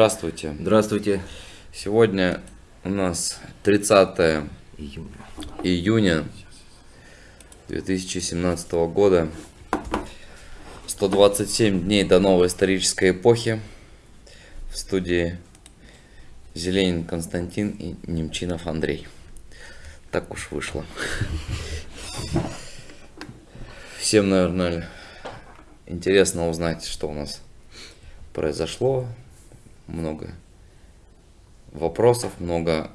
Здравствуйте. Здравствуйте. Сегодня у нас 30 Июня. июня 2017 года. 127 дней до новой исторической эпохи. В студии Зеленин Константин и Немчинов Андрей. Так уж вышло. Всем, наверное, интересно узнать, что у нас произошло. Много вопросов, много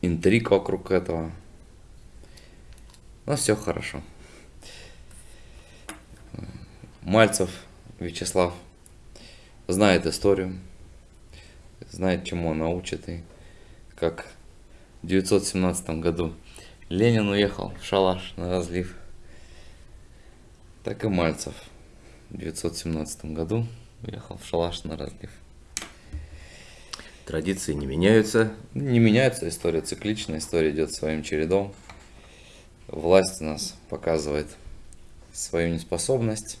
интриг вокруг этого. Но все хорошо. Мальцев Вячеслав знает историю, знает, чему он научит. И как в 917 году Ленин уехал в шалаш на разлив, так и Мальцев в 917 году уехал в шалаш на разлив. Традиции не меняются. Не меняется история, цикличная история идет своим чередом. Власть у нас показывает свою неспособность,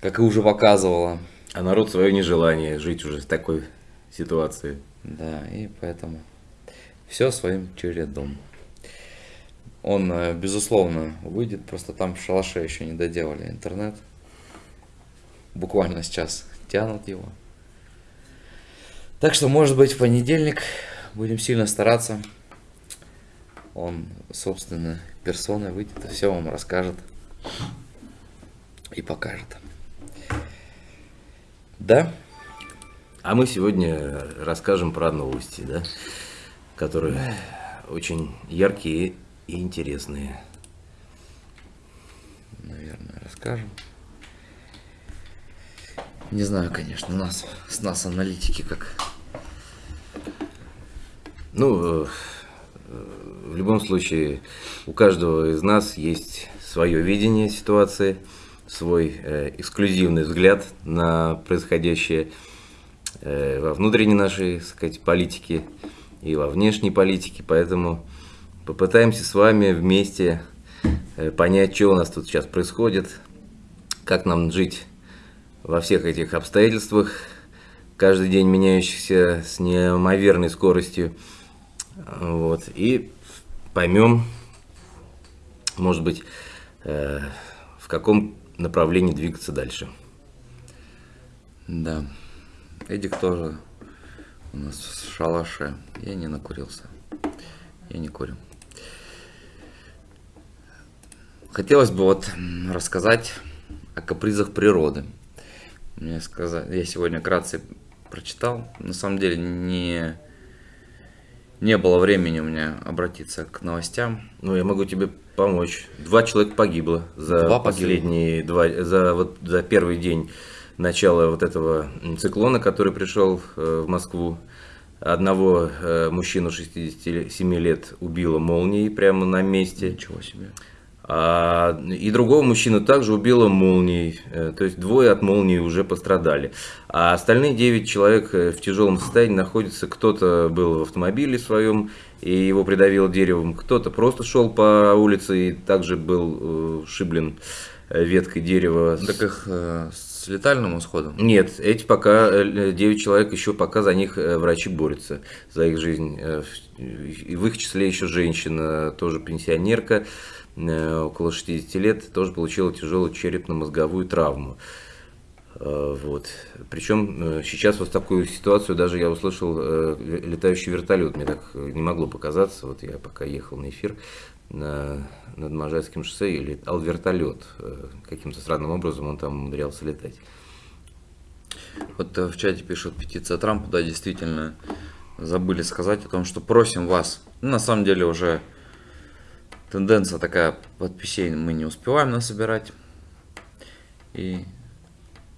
как и уже показывала. А народ свое нежелание жить уже в такой ситуации. Да, и поэтому все своим чередом. Он, э, безусловно, выйдет, просто там в шалаше еще не доделали интернет. Буквально сейчас тянут его. Так что, может быть, в понедельник будем сильно стараться. Он, собственно, персоной выйдет и все вам расскажет и покажет. Да? А мы сегодня расскажем про новости, да, которые очень яркие и интересные. Наверное, расскажем. Не знаю, конечно, у нас, с нас аналитики как. Ну, э, в любом случае, у каждого из нас есть свое видение ситуации, свой э, эксклюзивный взгляд на происходящее э, во внутренней нашей, сказать, политике и во внешней политике, поэтому попытаемся с вами вместе э, понять, что у нас тут сейчас происходит, как нам жить во всех этих обстоятельствах, каждый день меняющихся с неимоверной скоростью. Вот, и поймем, может быть, э, в каком направлении двигаться дальше. Да. Эдик тоже у нас в шалаше. Я не накурился. Я не курю. Хотелось бы вот рассказать о капризах природы. Мне сказали, я сегодня вкратце прочитал. На самом деле не, не было времени у меня обратиться к новостям. Ну, я могу тебе помочь. Два человека погибло за Два последние два, за вот за первый день начала вот этого циклона, который пришел э, в Москву. Одного э, мужчину 67 лет убило молнией прямо на месте. Ничего себе. А, и другого мужчину также убило молнией, э, то есть двое от молнии уже пострадали. А остальные девять человек э, в тяжелом состоянии находятся, кто-то был в автомобиле своем и его придавило деревом, кто-то просто шел по улице и также был э, шиблен веткой дерева. Так их с летальным исходом? Нет, эти пока, э, 9 человек еще пока за них врачи борются, за их жизнь. В- И в их числе еще женщина, тоже пенсионерка, около 60 лет, тоже получила тяжелую черепно-мозговую травму. Э, Вот. Причем э, сейчас вот такую ситуацию даже я услышал э, летающий вертолет. Мне так э, не могло показаться. Вот я пока ехал на эфир на, над Можайским шоссе и летал вертолет. Э, Каким-то странным образом он там умудрялся летать. Вот э, в чате пишут петиция Трампа, да, действительно, забыли сказать о том, что просим вас. Ну, на самом деле уже тенденция такая, подписей мы не успеваем насобирать. И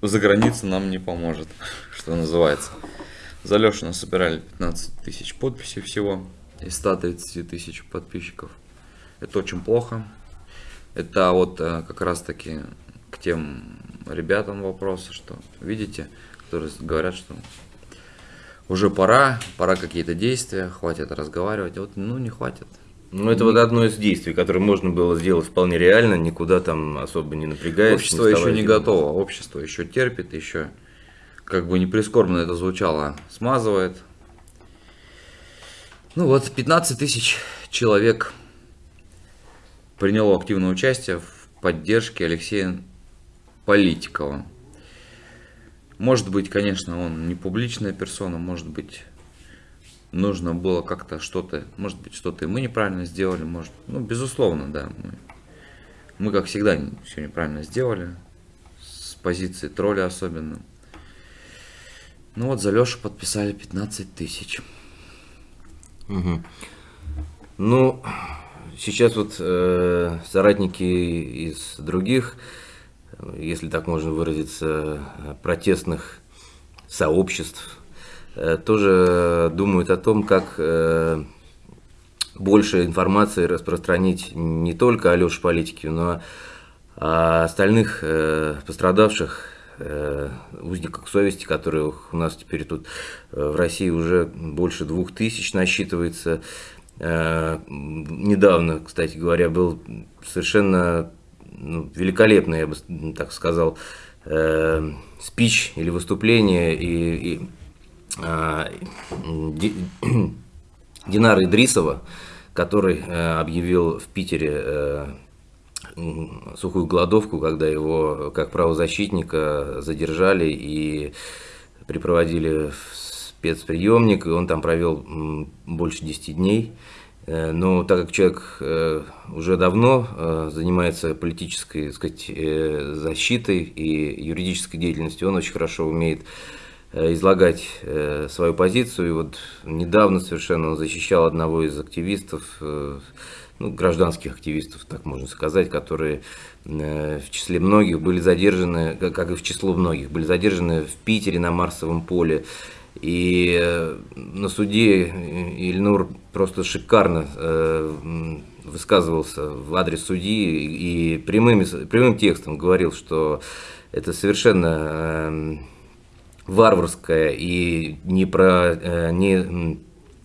за границей нам не поможет, что называется. За Лешу насобирали 15 тысяч подписей всего из 130 тысяч подписчиков. Это очень плохо. Это вот э, как раз таки к тем ребятам вопросы, что видите, которые говорят, что уже пора, пора какие-то действия, хватит разговаривать. Вот, ну, не хватит. Ну, это вот одно из действий, которое можно было сделать вполне реально, никуда там особо не напрягаясь. Общество еще не готово, общество еще терпит, еще как бы не прискорбно это звучало, смазывает. Ну вот, 15 тысяч человек приняло активное участие в поддержке Алексея Политикова. Может быть, конечно, он не публичная персона, может быть, нужно было как-то что-то, может быть, что-то мы неправильно сделали, может, ну, безусловно, да, мы, мы как всегда, все неправильно сделали, с позиции тролля особенно. Ну вот за Лешу подписали 15 тысяч. Угу. Ну, сейчас вот э, соратники из других, если так можно выразиться, протестных сообществ, тоже думают о том, как э, больше информации распространить не только о Леше Политике, но о остальных э, пострадавших э, узниках совести, которых у нас теперь тут э, в России уже больше двух тысяч насчитывается. Э, недавно, кстати говоря, был совершенно ну, великолепный, я бы так сказал, э, спич или выступление и, и э, Динара Идрисова, который э, объявил в Питере э, сухую голодовку, когда его как правозащитника задержали и припроводили в спецприемник, и он там провел больше 10 дней. Э, но так как человек э, уже давно э, занимается политической сказать, защитой и юридической деятельностью, он очень хорошо умеет излагать свою позицию. И вот недавно совершенно он защищал одного из активистов, ну, гражданских активистов, так можно сказать, которые в числе многих были задержаны, как и в число многих, были задержаны в Питере на Марсовом поле. И э, на суде Ильнур просто шикарно э, высказывался в адрес судьи и прямым, прямым текстом говорил, что это совершенно э, варварская и не, про, не,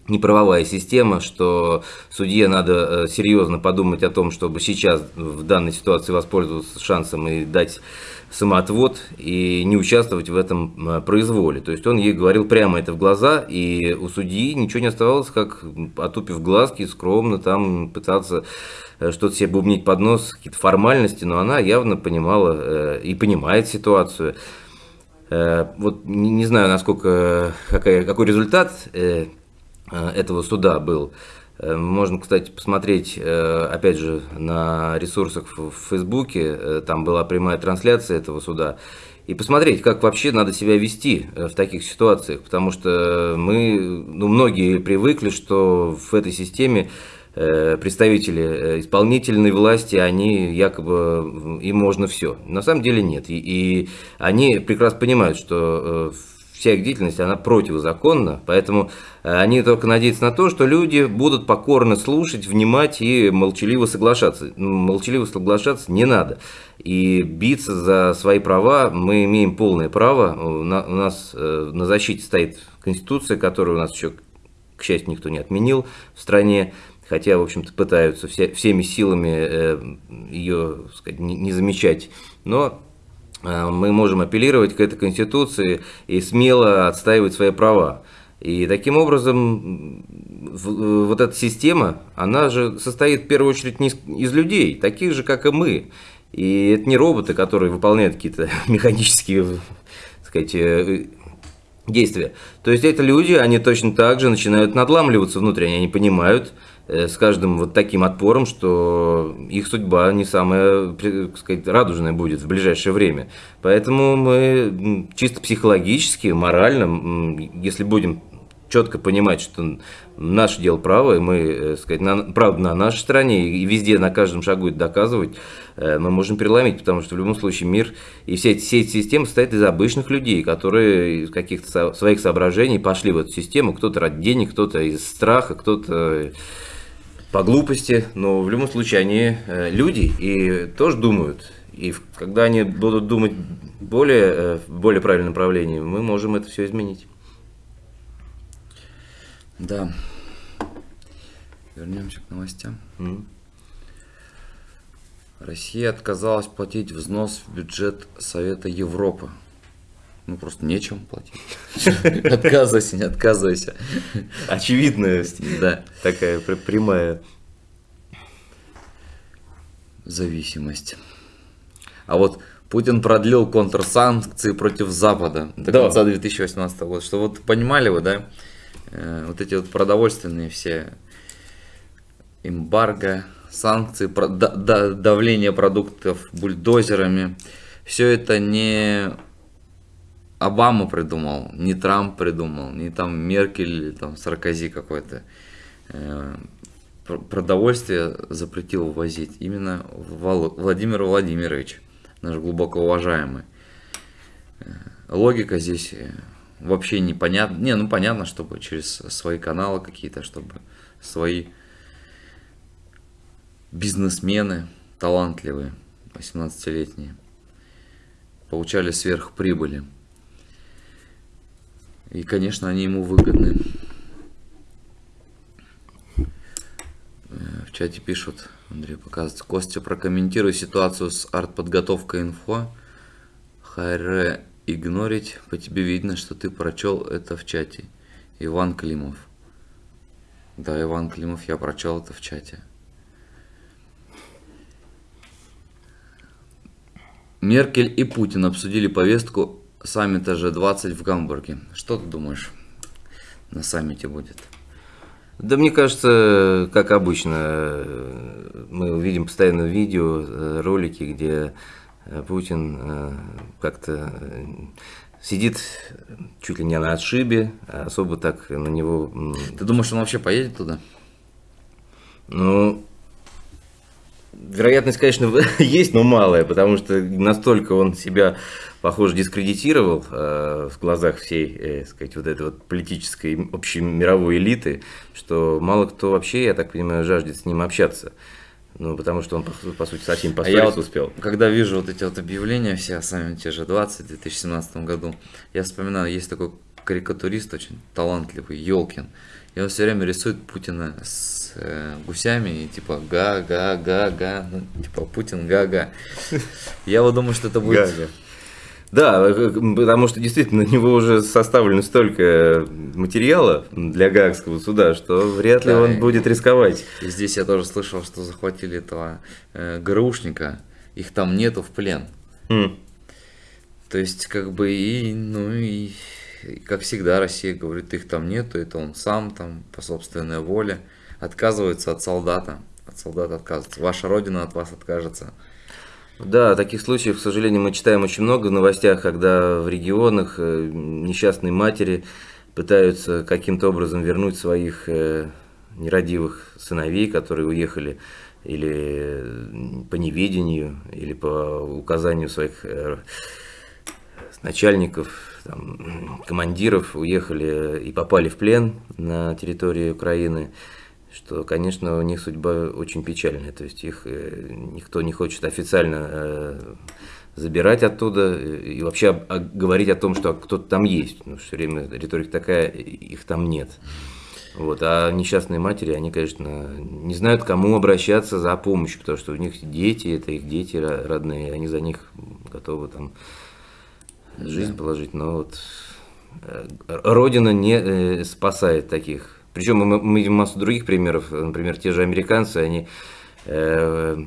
не правовая система, что судье надо серьезно подумать о том, чтобы сейчас в данной ситуации воспользоваться шансом и дать самоотвод и не участвовать в этом э, произволе. То есть он ей говорил прямо это в глаза, и у судьи ничего не оставалось, как отупив глазки, скромно там пытаться э, что-то себе бубнить под нос, какие-то формальности, но она явно понимала э, и понимает ситуацию. Вот не знаю, насколько, какой, какой результат этого суда был. Э, можно, кстати, посмотреть, э, опять же, на ресурсах в Фейсбуке, э, там была прямая трансляция этого суда, и посмотреть, как вообще надо себя вести в таких ситуациях, потому что мы, ну, многие привыкли, что в этой системе представители исполнительной власти, они якобы, им можно все. На самом деле нет. И, и они прекрасно понимают, что вся их деятельность, она противозаконна, поэтому э, они только надеются на то, что люди будут покорно слушать, внимать и молчаливо соглашаться. Ну, молчаливо соглашаться не надо. И биться за свои права мы имеем полное право. У нас э, на защите стоит Конституция, которую у нас еще, к счастью, никто не отменил в стране хотя, в общем-то, пытаются все, всеми силами э, ее сказать, не, не замечать. Но Э, мы можем апеллировать к этой Конституции и смело отстаивать свои права. И таким образом вот эта система, она же состоит в первую очередь не из людей, таких же, как и мы. И это не роботы, которые выполняют какие-то механические, так сказать, э, действия. То есть это люди, они точно так же начинают надламливаться внутренне, они понимают, Э, с каждым вот таким отпором, что их судьба не самая, так сказать, радужная будет в ближайшее время. Поэтому мы чисто психологически, морально, если будем четко понимать, что наше дело право, и мы, э, сказать, на, правда на нашей стороне, и везде на каждом шагу это доказывать, э, мы можем переломить, потому что в любом случае мир и все эти, все эти системы состоят из обычных людей, которые из каких-то своих соображений пошли в эту систему, кто-то ради денег, кто-то из страха, кто-то по глупости, но в любом случае они э, люди и тоже думают. И когда они будут думать более, э, в более правильном направлении, мы можем это все изменить. Да. Вернемся к новостям. Mm. Россия отказалась платить взнос в бюджет Совета Европы. Ну, просто нечем платить. Отказывайся, не отказывайся. Очевидная Да. такая пр- прямая. Зависимость. А вот Путин продлил контрсанкции против Запада до Да. конца 2018 года. Что вот понимали вы, да? Э, Вот эти вот продовольственные все эмбарго, санкции, давление продуктов бульдозерами. Все это не Обама придумал, не Трамп придумал, не там Меркель там Саркози какой-то. Э, пр- Продовольствие запретил ввозить именно Владимир Владимирович, наш глубоко уважаемый. Э, Логика здесь э, вообще непонятна. Не, ну понятно, чтобы через свои каналы какие-то, чтобы свои бизнесмены талантливые, 18-летние, получали сверхприбыли. И, конечно, они ему выгодны. Э, В чате пишут, Андрей показывает, Костя, прокомментируй ситуацию с артподготовкой инфо. Хайре игнорить, по тебе видно, что ты прочел это в чате. Иван Климов. Да, Иван Климов, я прочел это в чате. Меркель и Путин обсудили повестку саммита G20 в Гамбурге. Что ты думаешь на саммите будет? Да мне кажется, как обычно, мы увидим постоянно видео, э, ролики, где э, Путин э, как-то сидит чуть ли не на отшибе, а особо так на него, Ты думаешь, он вообще поедет туда? ну, вероятность, конечно, есть, но малая, потому что настолько он себя, похоже, дискредитировал э, в глазах всей, э, сказать, вот этой вот политической общей мировой элиты, что мало кто вообще, я так понимаю, жаждет с ним общаться. Ну, потому что он, по, по сути, совсем А поссориться я вот, успел. когда вижу вот эти вот объявления все о саммите G20 в 2017 году, я вспоминаю, есть такой карикатурист очень талантливый, Елкин. И он все время рисует Путина с э, гусями и типа га-га-га-га, ну, типа Путин га-га. Я вот думаю, что это будет... Гага. Да, э, потому что действительно на него уже составлено столько материала для Гаагского суда, что вряд ли Да, он будет рисковать. И здесь я тоже слышал, что захватили этого э, ГРУшника, их там нету в плен. М. То есть, как бы, и, ну, и, и как всегда, Россия говорит, их там нету, это он сам там по собственной воле отказывается от солдата. От солдата отказывается. Ваша родина от вас откажется. Да, таких случаев, к сожалению, мы читаем очень много в новостях, когда в регионах э, несчастные матери пытаются каким-то образом вернуть своих э, нерадивых сыновей, которые уехали или э, по неведению, или по указанию своих начальников, там, командиров, уехали и попали в плен на территории Украины что, конечно, у них судьба очень печальная. То есть их э, никто не хочет официально э, забирать оттуда и вообще говорить о том, что кто-то там есть. Ну, все время риторика такая, их там нет. Вот. А несчастные матери, они, конечно, не знают, к кому обращаться за помощью, потому что у них дети, это их дети ро- родные, они за них готовы там жизнь положить. Но вот э, Родина не спасает таких. Причем мы, мы видим массу других примеров. Например, те же американцы, они э,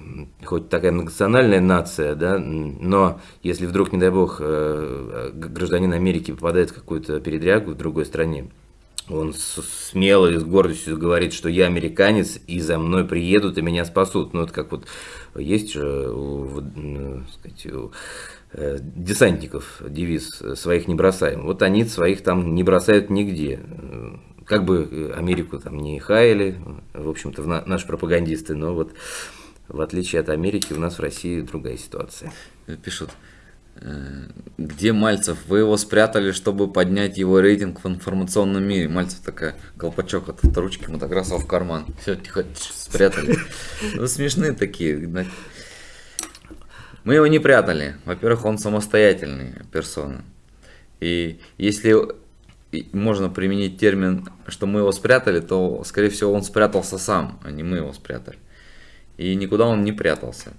хоть такая многонациональная нация, да, но если вдруг, не дай бог, э, гражданин Америки попадает в какую-то передрягу в другой стране, он смело и с гордостью говорит, что я американец, и за мной приедут и меня спасут. Ну, это как вот есть же у, ну, сказать, у, э, десантников девиз «своих не бросаем». Вот они своих там не бросают нигде. Э, Как бы э, Америку там не хаяли, в общем-то, наши пропагандисты, но вот в отличие от Америки у нас в России другая ситуация. Пишут, э, где Мальцев? Вы его спрятали, чтобы поднять его рейтинг в информационном мире. Мальцев такая, колпачок от, от ручки мотограсса в карман. Все, тихо, спрятали. Ну, смешные такие. Мы его не прятали. Во-первых, он самостоятельный персона. И если можно применить термин, что мы его спрятали, то, скорее всего, он спрятался сам, а не мы его спрятали. И никуда он не прятался.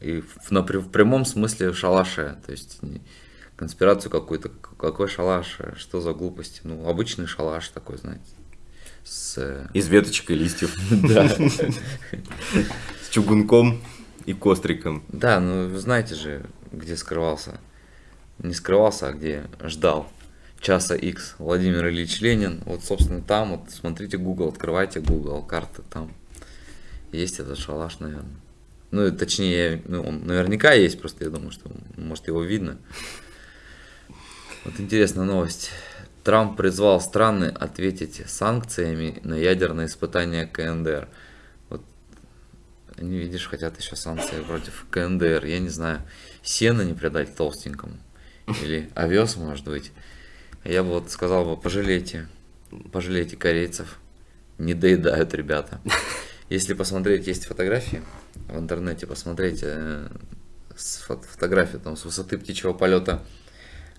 И в, на, в прямом смысле шалаше. То есть, конспирацию какую-то. Какой шалаш? Что за глупости? Ну, обычный шалаш такой, знаете. С... э, Из веточек и листьев. Да. С чугунком и костриком. Да, ну вы знаете же, где скрывался. Не скрывался, а где ждал часа X Владимир Ильич Ленин. Вот, собственно, там, вот смотрите Google, открывайте Google, карты там. Есть этот шалаш, наверное. Ну, точнее, ну, он наверняка есть, просто я думаю, что, может, его видно. Вот интересная новость. Трамп призвал страны ответить санкциями на ядерные испытания КНДР. Вот они, видишь, хотят еще санкции против КНДР. Я не знаю, сено не придать толстенькому. Или овес, может быть. Я бы вот сказал бы, пожалейте, пожалейте корейцев. Не доедают ребята. Если посмотреть, есть фотографии в интернете, посмотреть э, с фот- фотографии там с высоты птичьего полета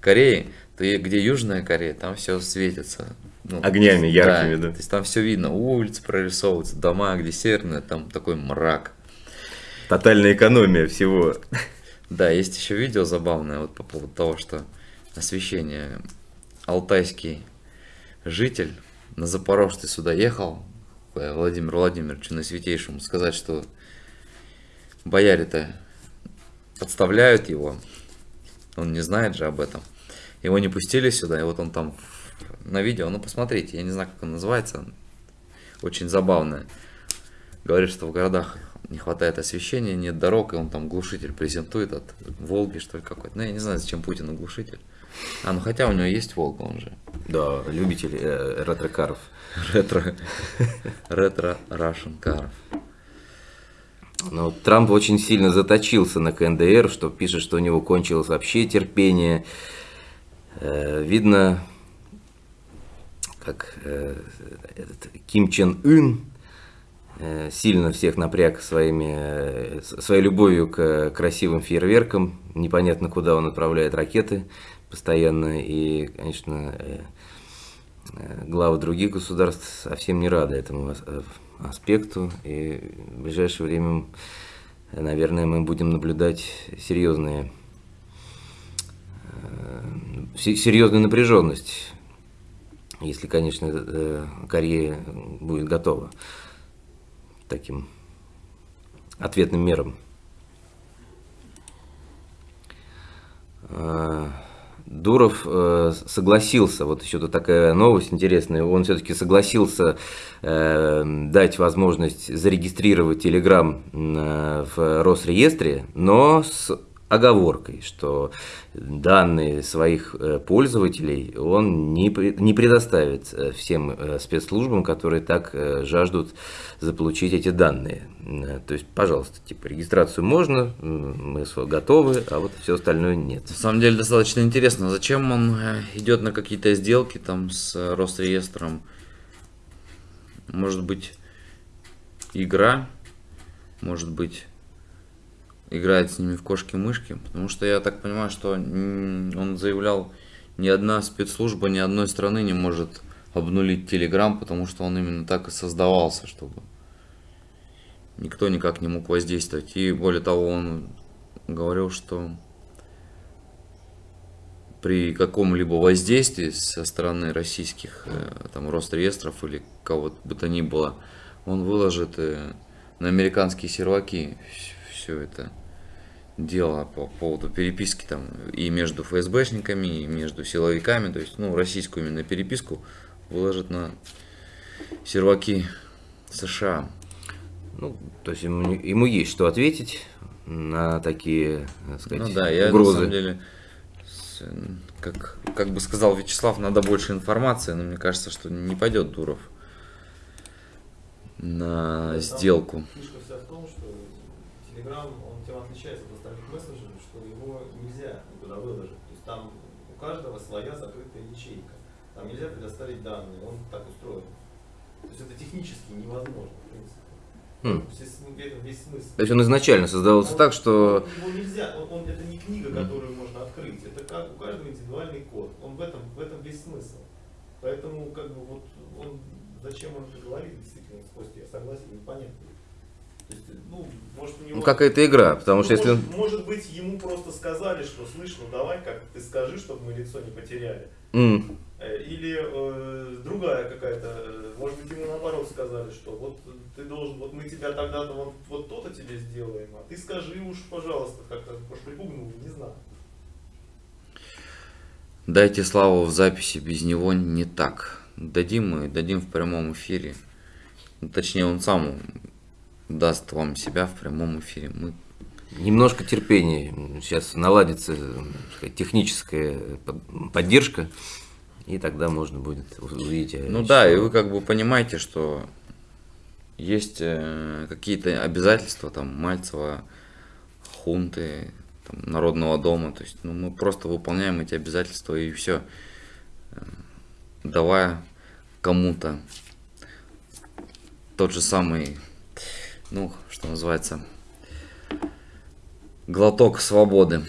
Кореи, то где Южная Корея, там все светится. Ну, Огнями яркими, да. То есть там все видно, улицы прорисовываются, дома, где северная, там такой мрак. Тотальная экономия всего. Да, есть еще видео забавное вот по поводу того, что освещение алтайский житель на Запорожце сюда ехал, Владимир Владимирович, на святейшему, сказать, что бояре-то подставляют его, он не знает же об этом. Его не пустили сюда, и вот он там на видео, ну посмотрите, я не знаю, как он называется, очень забавное. Говорит, что в городах не хватает освещения, нет дорог, и он там глушитель презентует от Волги, что ли, какой-то. Ну, я не знаю, зачем Путину глушитель. А, ну хотя у него есть Волга, он же Да, любитель э, ретро-каров. ретро, ретро Russian каров. Но Трамп очень сильно заточился на КНДР, что пишет, что у него кончилось вообще терпение. Э, видно, как э, этот Ким Чен Ын э, сильно всех напряг своими, э, своей любовью к красивым фейерверкам. Непонятно, куда он отправляет ракеты постоянно. И, конечно, э, э, главы других государств совсем не рады этому э, аспекту. И в ближайшее время, наверное, мы будем наблюдать серьезные, се- серьезную напряженность, если, конечно, Корея будет готова таким ответным мерам. Дуров э, согласился, вот еще тут такая новость интересная, он все-таки согласился э, дать возможность зарегистрировать Telegram э, в Росреестре, но с оговоркой, что данные своих э, пользователей он не, не предоставит э, всем э, спецслужбам, которые так жаждут заполучить эти данные. То есть, пожалуйста, типа регистрацию можно, мы готовы, а вот все остальное нет. На самом деле достаточно интересно, зачем он идет на какие-то сделки там с Росреестром. Может быть, игра, может быть, играет с ними в кошки-мышки, потому что я так понимаю, что он заявлял, ни одна спецслужба ни одной страны не может обнулить Телеграм, потому что он именно так и создавался, чтобы никто никак не мог воздействовать. И более того, он говорил, что при каком-либо воздействии со стороны российских э, там Росреестров или кого бы то ни было, он выложит э, на американские серваки все это дело по поводу переписки там и между ФСБшниками, и между силовиками, то есть, ну, российскую именно переписку выложит на серваки США. Ну, то есть ему, ему есть что ответить на такие, так сказать, Ну да, я угрозы. на самом деле, как, как бы сказал Вячеслав, надо больше информации, но мне кажется, что не пойдет Дуров на сделку. Фишка вся в том, что Telegram, он тем отличается от остальных мессенджеров, что его нельзя никуда выложить. То есть там у каждого своя закрытая ячейка. Там нельзя предоставить данные, он так устроен. То есть это технически невозможно, в принципе. Хм. То есть он изначально создавался Он- так, что Его нельзя, он, он- это не книга, которую можно открыть, это как у каждого индивидуальный код. Он в этом, в этом весь смысл. Поэтому, как бы, вот он, зачем он это говорит, действительно, с Костей, я согласен, непонятно. То есть, ну, Может, у него... Ну, какая-то игра, потому что Ну, если... может, может быть, ему просто сказали, что слышь, ну давай как ты скажи, чтобы мы лицо не потеряли. Э, Или э, другая какая-то, э, может быть, ему наоборот сказали, что вот ты должен, вот мы тебя тогда-то вот, вот то-то тебе сделаем, а ты скажи уж, пожалуйста, как-то, может, припугнул, не знаю. Дайте славу в записи, без него не так. Дадим мы, дадим в прямом эфире. Ну, Точнее, он сам даст вам себя в прямом эфире. Мы Немножко терпения. Сейчас наладится так сказать, техническая под- поддержка, и тогда можно будет увидеть. э, Ну да, и вы как бы понимаете, что есть э, какие-то обязательства там Мальцева, хунты, там, Народного дома. То есть ну, мы просто выполняем эти обязательства и все. Давая кому-то тот же самый, ну, что называется, глоток свободы.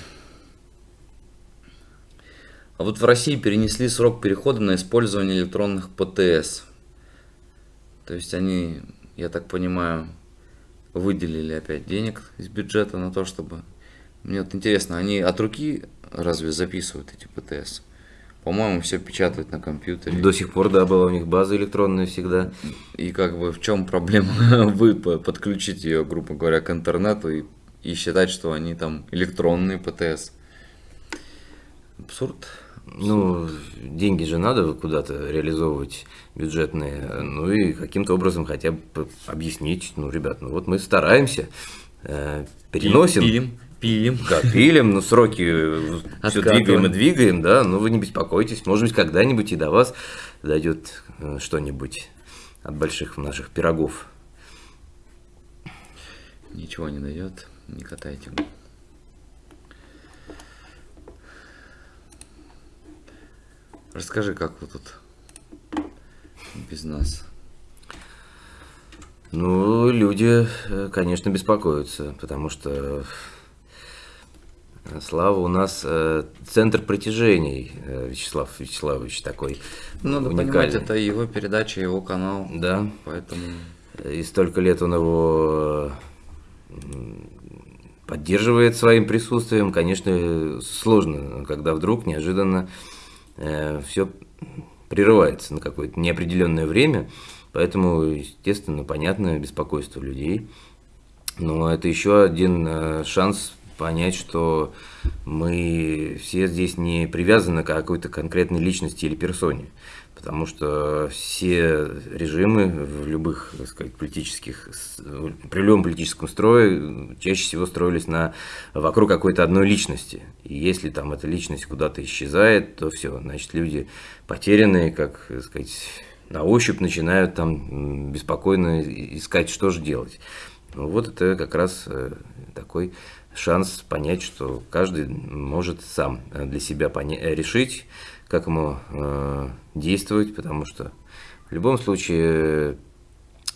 А вот в России перенесли срок перехода на использование электронных ПТС. То есть они, я так понимаю, выделили опять денег из бюджета на то, чтобы... Мне вот интересно, они от руки разве записывают эти ПТС? По-моему, все печатают на компьютере. До сих пор, да, была у них база электронная всегда. И как бы в чем проблема? Вы по- подключить ее, грубо говоря, к интернету и, и считать, что они там электронные ПТС. Абсурд. Ну, деньги же надо куда-то реализовывать бюджетные, ну и каким-то образом хотя бы объяснить, ну, ребят, ну вот мы стараемся, э, переносим, Пилим, пилим. Да, пилим, но сроки все Откатываем. двигаем и двигаем, да, но вы не беспокойтесь, может быть, когда-нибудь и до вас дойдет э, что-нибудь от больших наших пирогов. Ничего не дает, не катайте. Расскажи, как вы тут без нас? Ну, люди, э, конечно, беспокоятся, потому что Слава у нас э, центр притяжений, э, Вячеслав Вячеславович такой Ну, Надо понимать, это его передача, его канал. Да, Поэтому и столько лет он его э, поддерживает своим присутствием. Конечно, сложно, когда вдруг неожиданно все прерывается на какое-то неопределенное время. Поэтому, естественно, понятно беспокойство людей. Но это еще один э, шанс понять, что мы все здесь не привязаны к какой-то конкретной личности или персоне. Потому что все режимы в любых, так сказать, политических, при любом политическом строе чаще всего строились на, вокруг какой-то одной личности. И если там эта личность куда-то исчезает, то все, значит, люди потерянные, как, так сказать, на ощупь начинают там беспокойно искать, что же делать. Ну, вот это как раз э, такой шанс понять, что каждый может сам э, для себя э, решить, как ему э, действовать, потому что в любом случае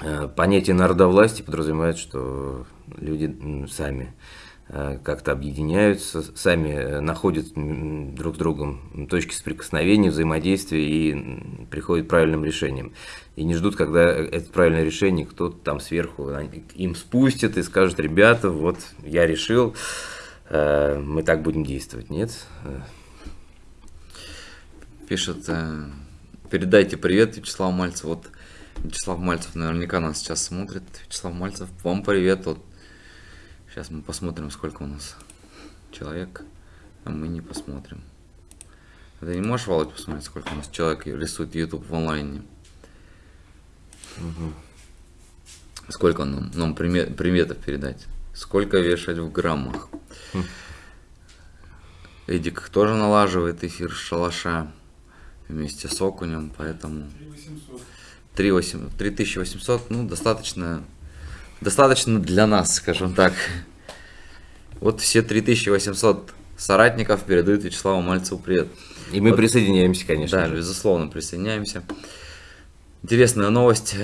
э, понятие народовластия подразумевает, что люди сами как-то объединяются, сами э, находят друг с другом точки соприкосновения, взаимодействия и приходят к правильным решениям. И не ждут, когда это правильное решение кто-то там сверху они- им спустит и скажет, ребята, вот я решил, э, мы так будем действовать. Нет, Э, пишет, э, передайте привет Вячеславу Мальцеву. Вот Вячеслав Мальцев наверняка нас сейчас смотрит. Вячеслав Мальцев, вам привет. Вот сейчас мы посмотрим, сколько у нас человек, а мы не посмотрим. Ты не можешь, Володь, посмотреть, сколько у нас человек рисует YouTube в онлайне? Сколько нам, нам примет, приметов передать? Сколько вешать в граммах? Эдик тоже налаживает эфир с шалаша вместе с Окунем, поэтому 3800. 3800, ну, достаточно, достаточно для нас, скажем так. Вот все 3800 соратников передают Вячеславу Мальцеву привет. И мы Вот. присоединяемся, конечно. Да, же. безусловно, присоединяемся. Интересная новость.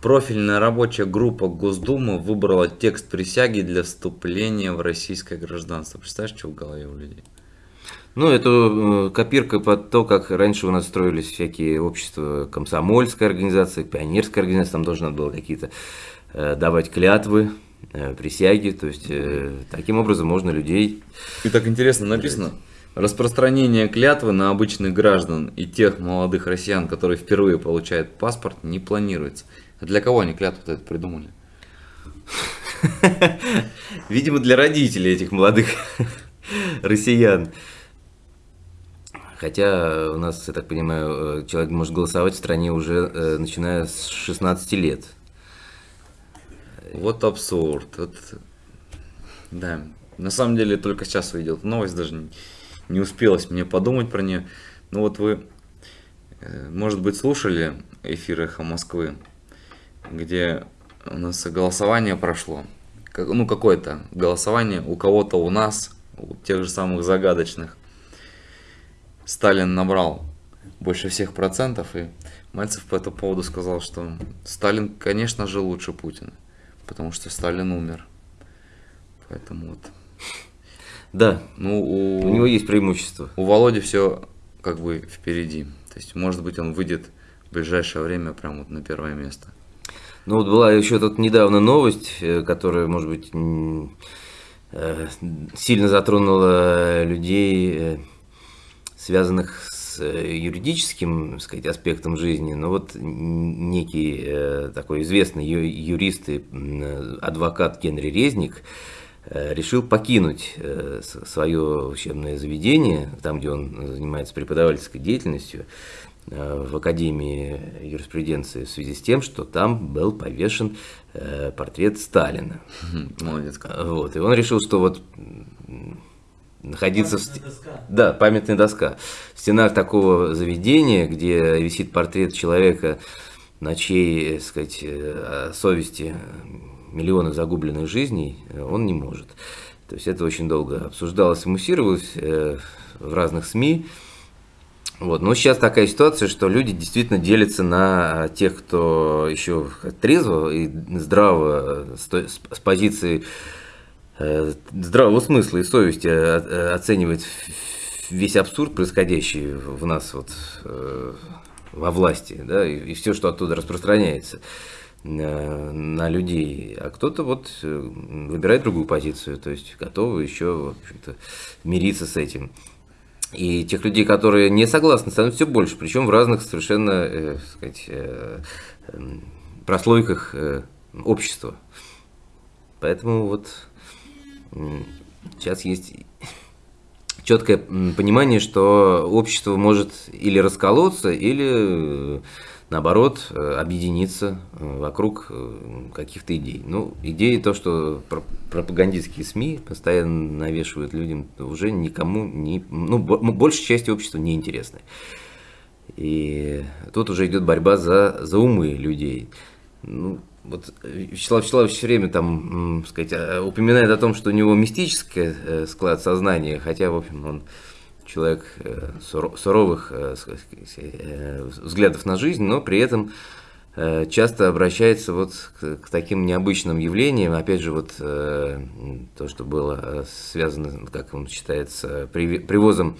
Профильная рабочая группа Госдумы выбрала текст присяги для вступления в российское гражданство. Представляешь, что в голове у людей? Ну, это э, копирка под то, как раньше у нас строились всякие общества, комсомольская организация, пионерская организация, там должно было какие-то давать клятвы э, присяги. То есть э, таким образом можно людей... И так интересно написано, распространение клятвы на обычных граждан и тех молодых россиян, которые впервые получают паспорт, не планируется. А для кого они клятву это придумали? Видимо, для родителей этих молодых россиян. Хотя у нас, я так понимаю, э, человек может голосовать в стране уже э, начиная с 16 лет. Вот абсурд. Вот, да, на самом деле только сейчас увидел новость, даже не, успелось мне подумать про нее. Ну вот вы, э, может быть, слушали эфир «Эхо Москвы», где у нас голосование прошло. Ну, какое-то голосование у кого-то у нас, у тех же самых загадочных. Сталин набрал больше всех процентов, и Мальцев по этому поводу сказал, что Сталин, конечно же, лучше Путина, потому что Сталин умер. Поэтому вот. Да, Ну, у, у него есть преимущество. у Володи все как бы впереди. То есть, может быть, он выйдет в ближайшее время прямо вот на первое место. Ну вот была еще тут недавно новость, э, которая, может быть, э, сильно затронула людей, э, связанных с э, юридическим, сказать, аспектом жизни. Но вот некий э, такой известный юрист и адвокат Генри Резник э, решил покинуть свое учебное заведение, там, где он занимается преподавательской деятельностью, в Академии юриспруденции в связи с тем, что там был повешен портрет Сталина. Молодец. Вот, и он решил, что вот находиться в... доска. Да, памятная доска. В стенах такого заведения, где висит портрет человека, на чьей, так сказать, э, совести миллионы загубленных жизней, э, он не может. То есть это очень долго обсуждалось и муссировалось э, в разных СМИ. Вот. Но сейчас такая ситуация, что люди действительно делятся на тех, кто еще трезво и здраво э, с позиции э, здравого смысла и совести э, э, оценивает весь абсурд, происходящий в нас вот э, во власти, да, и, все, что оттуда распространяется э, на людей, а кто-то вот э, выбирает другую позицию, то есть готовы еще в мириться с этим. И тех людей, которые не согласны, становится все больше, причем в разных совершенно, э, сказать, э, эм, прослойках э, общества. Поэтому вот сейчас есть четкое понимание, что общество может или расколоться, или э, наоборот э, объединиться э, вокруг каких-то идей. Ну, идеи то, что про- пропагандистские СМИ постоянно навешивают людям, уже никому не, ну, бо- большей части общества не интересны. И тут уже идет борьба за, за умы людей. Ну, вот Вячеслав Вячеславович все время там, сказать, э, упоминает о том, что у него мистический э, склад сознания, хотя, в общем, он человек э, суро- суровых э, э, взглядов на жизнь, но при этом э, часто обращается вот к, таким необычным явлениям. Опять же, вот э, то, что было э, связано, как он считается, привозом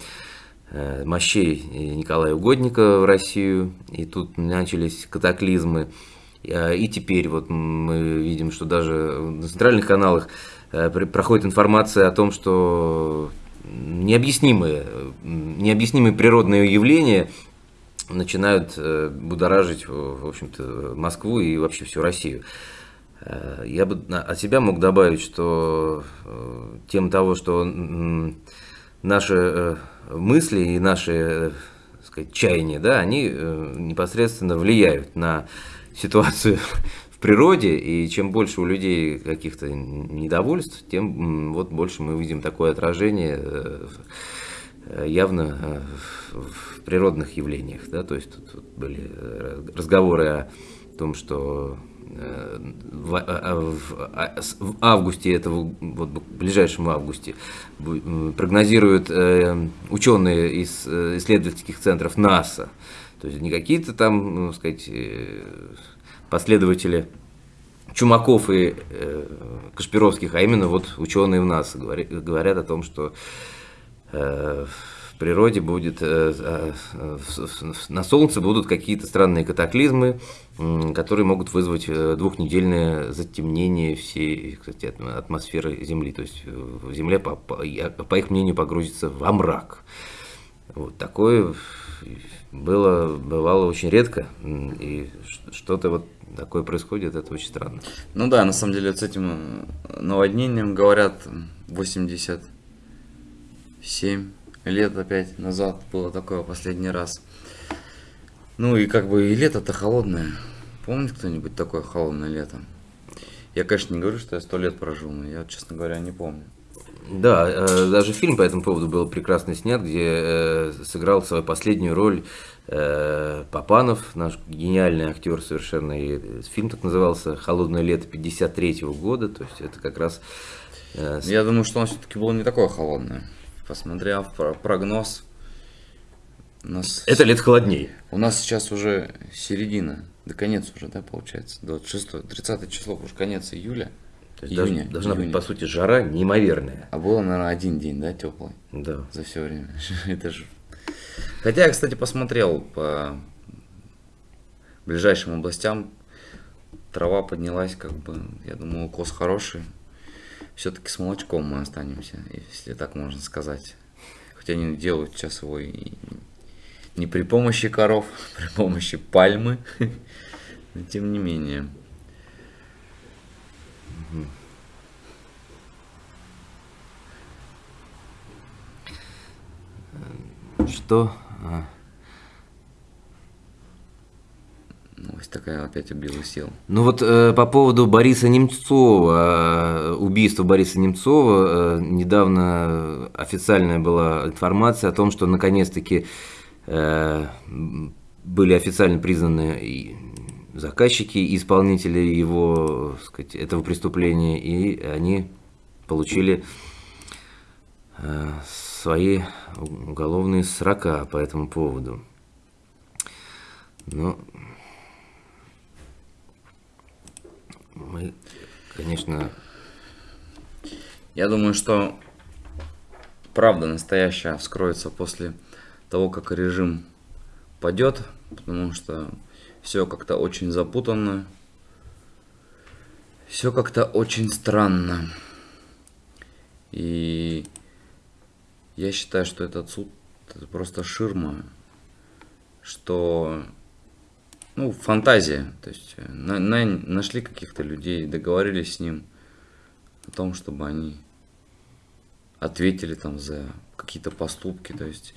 э, мощей Николая Угодника в Россию, и тут начались катаклизмы. Э, И теперь вот мы видим, что даже на центральных каналах э, проходит информация о том, что необъяснимые, необъяснимые природные явления начинают э, будоражить, в общем-то, Москву и вообще всю Россию. Я бы от себя мог добавить, что тем того, что наши мысли и наши, сказать, чаяния, да, они непосредственно влияют на ситуацию в природе, и чем больше у людей каких-то недовольств, тем вот больше мы видим такое отражение э, явно э, в природных явлениях, да, то есть тут, были э, разговоры о том, что в, а- а- а- в августе этого, вот ближайшем августе прогнозируют ученые из исследовательских центров НАСА, то есть не какие-то там, ну, сказать, э, последователи Чумаков и э, Кашпировских, а именно вот ученые в НАСА говори- говорят о том, что э, в природе будет, э, на Солнце будут какие-то странные катаклизмы, которые могут вызвать э, двухнедельное затемнение всей кстати, атм- атмосферы Земли. То есть Земля, по, по- по их мнению, погрузится во мрак. Вот такое было, бывало очень редко, и что-то вот такое происходит, это очень странно. Ну да, на самом деле вот с этим э, наводнением говорят м, 87 лет опять назад было такое последний раз. Ну и как бы и лето-то холодное. Помнит кто-нибудь такое холодное лето? Я, конечно, не говорю, что я сто лет прожил, но я, честно говоря, не помню. Да, э, даже фильм по этому поводу был прекрасно снят, где э, сыграл свою последнюю роль э, Папанов, наш гениальный актер совершенно. И фильм так назывался «Холодное лето 53 года», то есть это как раз... Я думаю, что он все-таки было не такое холодное. Посмотрев про- прогноз, у нас, Это лет холоднее. у нас сейчас уже середина, да конец уже, да, получается, 26 30 число, уже конец июля. То есть должна- июня, должна быть, июня. по сути, жара неимоверная. А было, наверное, один день, да, теплый Да. за все время. Это же. Хотя я, кстати, посмотрел по ближайшим областям. Трава поднялась, как бы, я думаю, укос хороший. Все-таки с молочком мы останемся, если так можно сказать. Хотя они делают сейчас его и не при помощи коров, при помощи пальмы. Но тем не менее. Что? а, Новость такая опять убила сил. Ну вот э, по поводу Бориса Немцова, э, убийства Бориса Немцова, э, недавно официальная была информация о том, что наконец-таки э, были официально признаны и заказчики, и исполнители его, сказать, этого преступления, и они получили э, свои уголовные срока по этому поводу. Ну, мы, конечно, Я думаю, что правда настоящая вскроется после того, как режим падет, потому что все как-то очень запутанно, все как-то очень странно. И я считаю, что этот суд это просто ширма, что ну, фантазия. То есть э, на- на- нашли каких-то людей, договорились с ним о том, чтобы они ответили там за какие-то поступки. То есть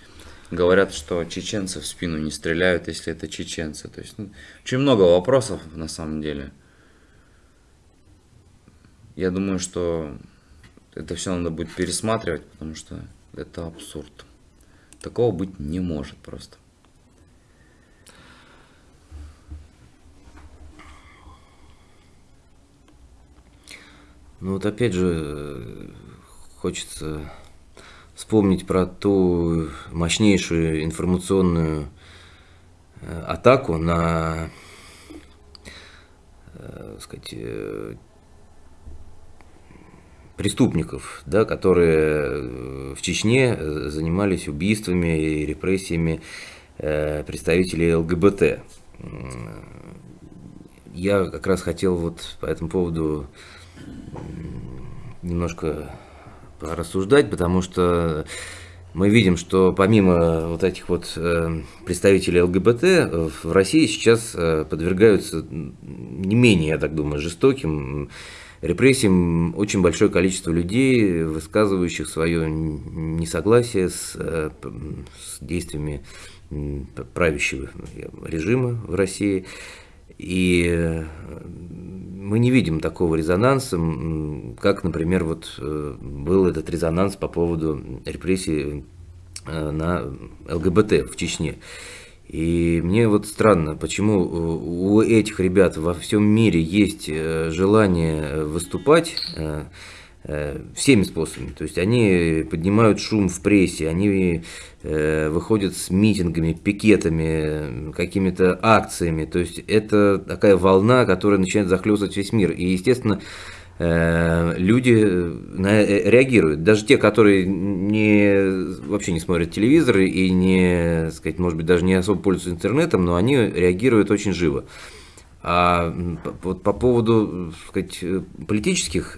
говорят, что чеченцы в спину не стреляют, если это чеченцы. То есть ну, очень много вопросов на самом деле. Я думаю, что это все надо будет пересматривать, потому что это абсурд. Такого быть не может просто. Ну вот опять же хочется вспомнить про ту мощнейшую информационную э, атаку на, э, сказать, э, преступников, да, которые э, в Чечне э, занимались убийствами и репрессиями э, представителей ЛГБТ. Я как раз хотел вот по этому поводу немножко порассуждать, потому что мы видим, что помимо вот этих вот представителей ЛГБТ в России сейчас подвергаются не менее, я так думаю, жестоким репрессиям очень большое количество людей, высказывающих свое несогласие с, э, с действиями правящего режима в России. И э, мы не видим такого резонанса, как, например, вот э, был этот резонанс по поводу репрессий э, на ЛГБТ в Чечне. И мне вот странно, почему у у этих ребят во всем мире есть э, желание выступать э, э, всеми способами. То есть они поднимают шум в прессе, они э, выходят с митингами, пикетами, какими-то акциями. То есть это такая волна, которая начинает захлестывать весь мир. И, естественно, э, люди на, э, реагируют. Даже те, которые не, вообще не смотрят телевизор и не, сказать, может быть, даже не особо пользуются интернетом, но они реагируют очень живо. А вот по поводу сказать, политических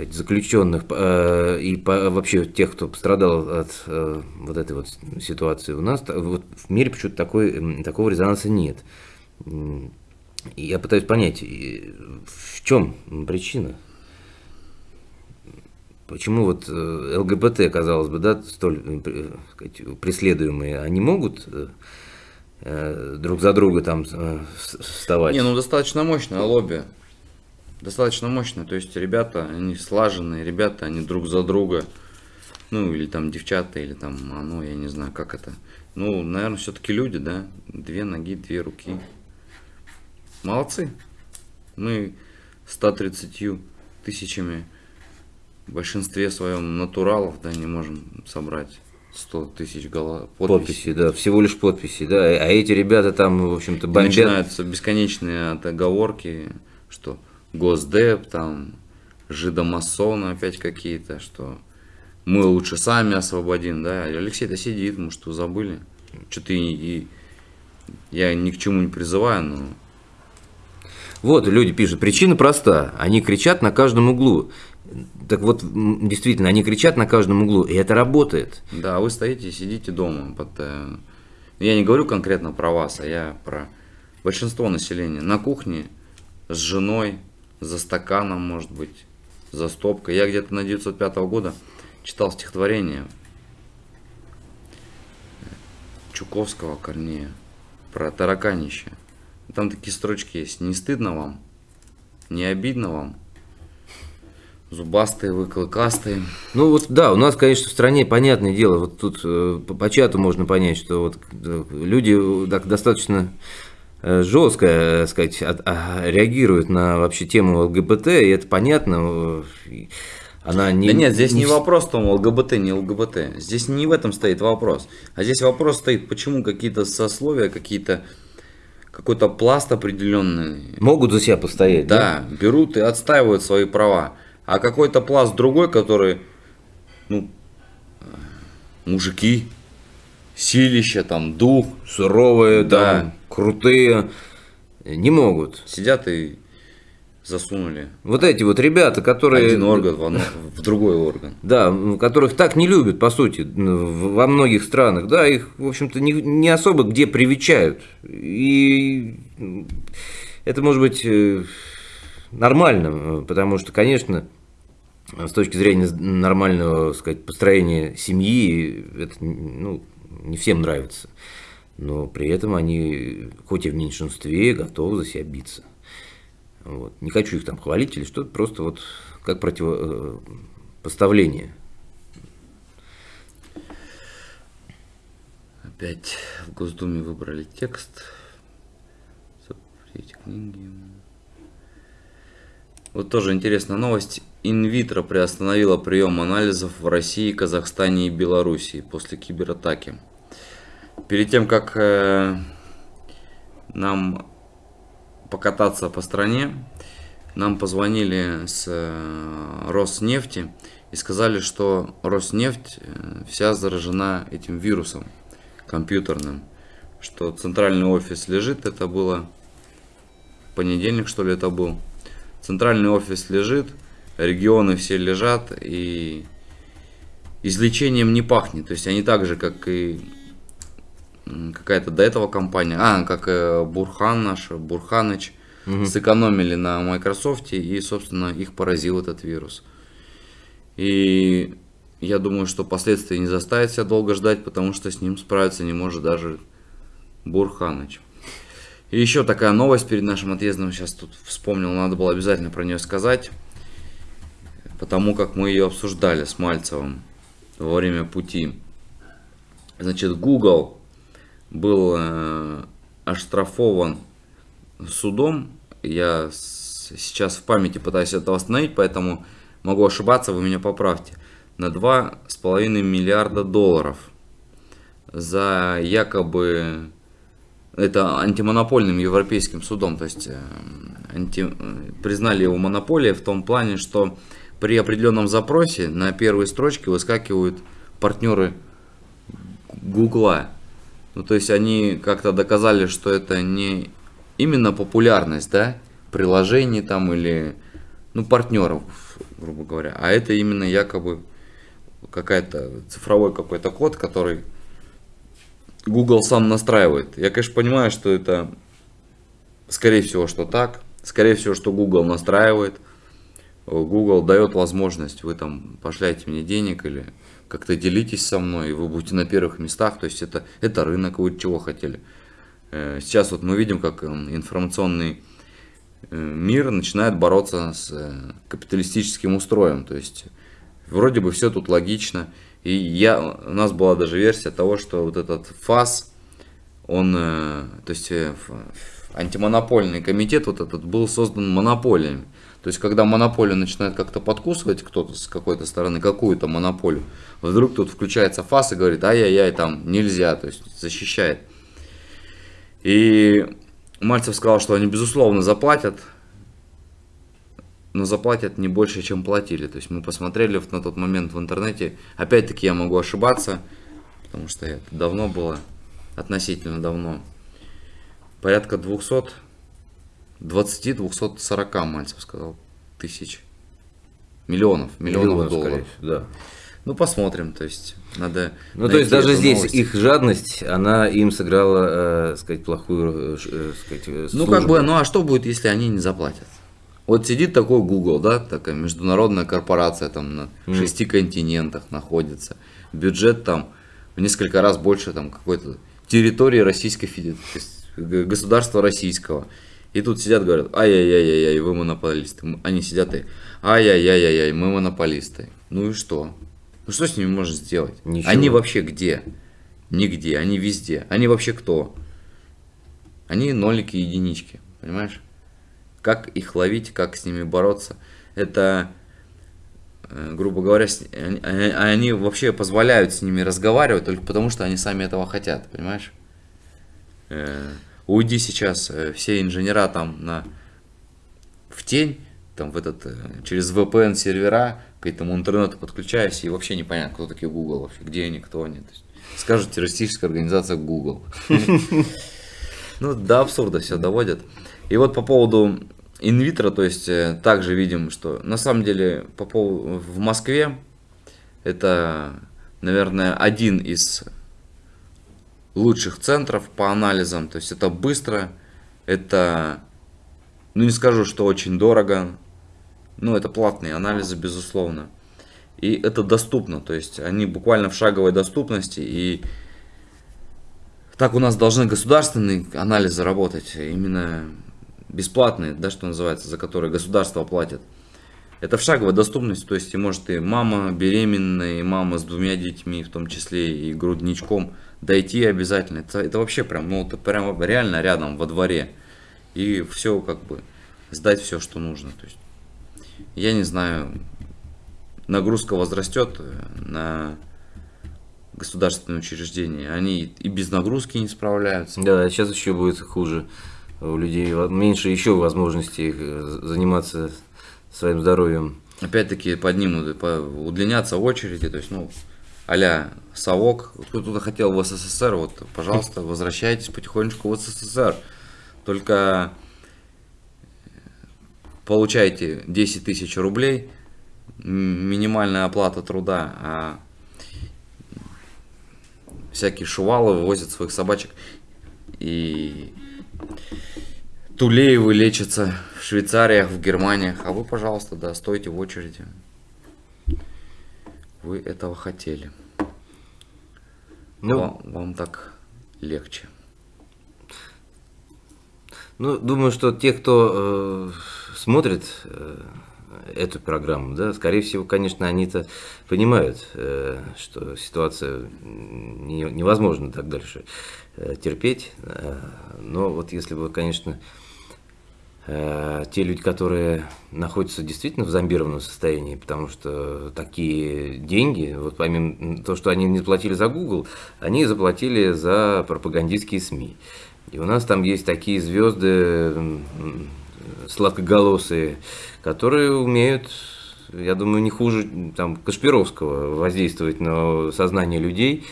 сказать, заключенных э, и вообще тех, кто пострадал от э, вот этой вот ситуации, у нас вот в мире почему-то такой, такого резонанса нет. Я пытаюсь понять, в чем причина? Почему вот э, ЛГБТ, казалось бы, да, столь э, сказать, преследуемые, они могут э, друг за друга там вставать? Не, ну достаточно мощное лобби достаточно мощно. То есть ребята, они слаженные, ребята, они друг за друга. Ну, или там девчата, или там, ну, я не знаю, как это. Ну, наверное, все-таки люди, да. Две ноги, две руки. Молодцы. Мы 130 тысячами в большинстве своем натуралов, да, не можем собрать 100 тысяч голов, подписей. подписи, да, всего лишь подписи, да, а эти ребята там, в общем-то, бомбят. начинаются бесконечные отговорки, что Госдеп, там, жидомасоны опять какие-то, что мы лучше сами освободим, да. Алексей-то сидит, может, вы забыли. Что-то и, и я ни к чему не призываю, но... Вот, люди пишут, причина проста, они кричат на каждом углу. Так вот, действительно, они кричат на каждом углу, и это работает. Да, вы стоите, сидите дома. Под, э, я не говорю конкретно про вас, а я про большинство населения. На кухне с женой, за стаканом, может быть, за стопкой. Я где-то на 905 года читал стихотворение Чуковского Корнея про тараканище. Там такие строчки есть. Не стыдно вам? Не обидно вам? Зубастые вы, клыкастые. Ну вот да, у нас, конечно, в стране, понятное дело, вот тут э, по, по чату можно понять, что вот э, люди э, так, достаточно Э, жестко, сказать, от, а, реагирует на вообще тему ЛГБТ, и это понятно. Она не, да нет, здесь не, не вопрос в том, ЛГБТ, не ЛГБТ. Здесь не в этом стоит вопрос. А здесь вопрос стоит, почему какие-то сословия, какие-то какой-то пласт определенный. Могут за себя постоять. Да, да, берут и отстаивают свои права. А какой-то пласт другой, который, ну, мужики, силища, там, дух. Суровые, да. там, крутые, не могут. Сидят и засунули. Вот эти вот ребята, которые... Один орган в, в другой орган. Да, которых так не любят, по сути, во многих странах. Да, их, в общем-то, не, не особо где привечают. И это может быть э, нормально, потому что, конечно, с точки зрения нормального, сказать, построения семьи, это, ну, не всем нравится. Но при этом они, хоть и в меньшинстве, готовы за себя биться. Вот. Не хочу их там хвалить или что-то, просто вот как противопоставление. Опять в Госдуме выбрали текст. Запретить книги. Вот тоже интересная новость. Инвитро приостановила прием анализов в России, Казахстане и Белоруссии после кибератаки. Перед тем, как э, нам покататься по стране, нам позвонили с э, Роснефти и сказали, что Роснефть э, вся заражена этим вирусом компьютерным, что центральный офис лежит, это было понедельник, что ли, это был. Центральный офис лежит, регионы все лежат и излечением не пахнет. То есть они так же, как и какая-то до этого компания, а, как э, Бурхан наш, Бурханыч, угу. сэкономили на Microsoft и, собственно, их поразил этот вирус. И я думаю, что последствия не заставят себя долго ждать, потому что с ним справиться не может даже Бурханыч. И еще такая новость перед нашим отъездом, сейчас тут вспомнил, надо было обязательно про нее сказать, потому как мы ее обсуждали с Мальцевым во время пути. Значит, Google был э, оштрафован судом. Я сейчас в памяти пытаюсь это восстановить, поэтому могу ошибаться, вы меня поправьте. На 2,5 миллиарда долларов за якобы это антимонопольным европейским судом, то есть э, анти... признали его монополией в том плане, что при определенном запросе на первой строчке выскакивают партнеры Гугла. Ну, то есть они как-то доказали, что это не именно популярность, да, приложений там или, ну, партнеров, грубо говоря, а это именно якобы какая-то цифровой какой-то код, который Google сам настраивает. Я, конечно, понимаю, что это, скорее всего, что так. Скорее всего, что Google настраивает. Google дает возможность, вы там пошляете мне денег или как-то делитесь со мной, и вы будете на первых местах. То есть это, это рынок, вы чего хотели. Э, сейчас вот мы видим, как информационный э, мир начинает бороться с э, капиталистическим устроем. То есть вроде бы все тут логично. И я, у нас была даже версия того, что вот этот ФАС, он, то есть антимонопольный комитет вот этот был создан монополиями. То есть, когда монополию начинает как-то подкусывать кто-то с какой-то стороны, какую-то монополию, вдруг тут включается ФАС и говорит, ай-яй-яй, там нельзя, то есть защищает. И Мальцев сказал, что они безусловно заплатят, но заплатят не больше, чем платили. То есть мы посмотрели на тот момент в интернете, опять-таки я могу ошибаться, потому что это давно было, относительно давно, порядка 200 20-240, Мальцев сказал, тысяч. Миллионов, миллионов, миллионов долларов. да. Ну, посмотрим, то есть надо... Ну, то есть даже здесь новость. их жадность, она им сыграла, э, сказать, плохую, э, сказать, службу. Ну, как бы, ну а что будет, если они не заплатят? Вот сидит такой Google, да, такая международная корпорация, там на mm. шести континентах находится. Бюджет там в несколько раз больше там какой-то территории Российской Федерации, государства российского. И тут сидят, говорят, ай-яй-яй-яй, вы монополисты. Они сидят и, ай-яй-яй-яй, мы монополисты. Ну и что? Ну что с ними можно сделать? Ничего. Они вообще где? Нигде, они везде. Они вообще кто? Они нолики и единички, понимаешь? Как их ловить, как с ними бороться? Это, э, грубо говоря, они, они вообще позволяют с ними разговаривать только потому, что они сами этого хотят, понимаешь? Уйди сейчас э, все инженера там на, в тень, там в этот, э, через VPN сервера к этому интернету подключаюсь, и вообще непонятно, кто такие Google где они, кто они. Скажут террористическая организация Google. Ну, до абсурда все доводят. И вот по поводу инвитро, то есть э, также видим, что на самом деле по поводу, в Москве это, наверное, один из лучших центров по анализам. То есть это быстро, это, ну не скажу, что очень дорого, но это платные анализы, безусловно. И это доступно, то есть они буквально в шаговой доступности. И так у нас должны государственные анализы работать, именно бесплатные, да, что называется, за которые государство платит. Это в шаговой доступности, то есть и может и мама беременная, и мама с двумя детьми, в том числе и грудничком, дойти обязательно. Это, это вообще прям, ну, это прям реально рядом во дворе. И все как бы сдать все, что нужно. То есть, я не знаю, нагрузка возрастет э, на государственные учреждения. Они и без нагрузки не справляются. Да, сейчас еще будет хуже. У людей меньше еще возможностей э, заниматься своим здоровьем. Опять-таки поднимут, удлинятся очереди, то есть, ну, а-ля совок. Кто-то хотел в СССР, вот, пожалуйста, возвращайтесь потихонечку в СССР. Только получайте 10 тысяч рублей, минимальная оплата труда, а всякие шувалы вывозят своих собачек и Тулеевы лечатся в Швейцариях, в Германиях, а вы, пожалуйста, да, стойте в очереди. Вы этого хотели. Ну, вам, вам так легче. Ну, думаю, что те, кто э, смотрит э, эту программу, да, скорее всего, конечно, они-то понимают, э, что ситуация не, невозможно так дальше э, терпеть. Э, но вот если бы, конечно, Э, те люди, которые находятся действительно в зомбированном состоянии, потому что такие деньги, вот помимо того, что они не платили за Google, они заплатили за пропагандистские СМИ. И у нас там есть такие звезды, сладкоголосые, которые умеют, я думаю, не хуже там, Кашпировского воздействовать на сознание людей.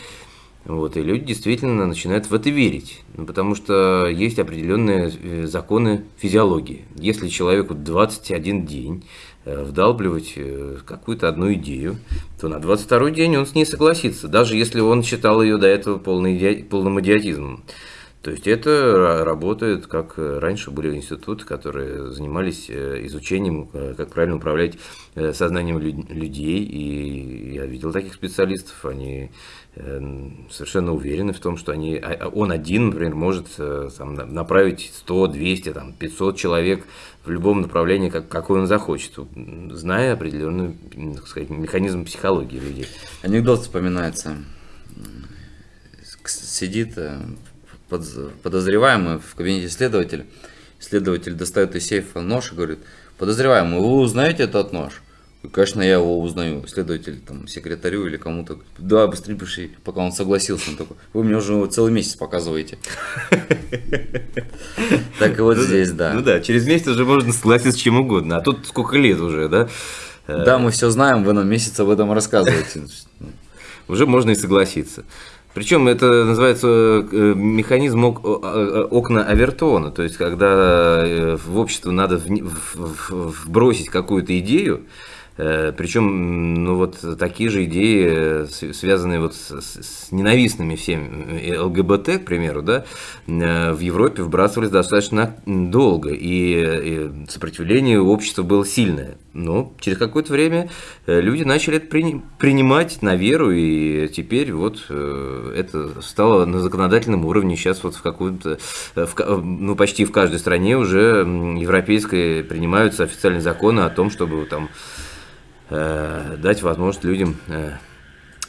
Вот, и люди действительно начинают в это верить, ну, потому что есть определенные э, законы физиологии. Если человеку 21 день э, вдалбливать э, какую-то одну идею, то на 22 день он с ней согласится, даже если он считал ее до этого полный иди... полным идиотизмом. То есть это работает, как раньше были институты, которые занимались изучением, как правильно управлять сознанием людей. И я видел таких специалистов, они совершенно уверены в том, что они, а, а он один, например, может э, там, направить 100, 200, там, 500 человек в любом направлении, как, какой он захочет, зная определенный так сказать, механизм психологии людей. Анекдот вспоминается. Сидит э, подозреваемый в кабинете следователя. Следователь достает из сейфа нож и говорит, подозреваемый, вы узнаете этот нож? Конечно, я его узнаю, следователь, там, секретарю или кому-то. Да, быстрее пиши, пока он согласился. Он такой, вы мне уже целый месяц показываете. Так и вот ну здесь, да. Ну да, через месяц уже можно согласиться с чем угодно. А тут сколько лет уже, да? Да, мы все знаем, вы нам месяц об этом рассказываете. Уже можно и согласиться. Причем это называется э, механизм окна Авертона, то есть когда э, в общество надо вбросить какую-то идею, Э, Причем, ну вот такие же идеи, э, связанные вот с, с ненавистными всем э, ЛГБТ, к примеру, да, в Европе вбрасывались достаточно долго, и, сопротивление общества было сильное. Но через какое-то время люди начали это принимать на веру, и теперь вот это стало на законодательном уровне. Сейчас вот в какую-то, ну почти в каждой стране уже европейской принимаются официальные законы о том, чтобы там Э, дать возможность людям э,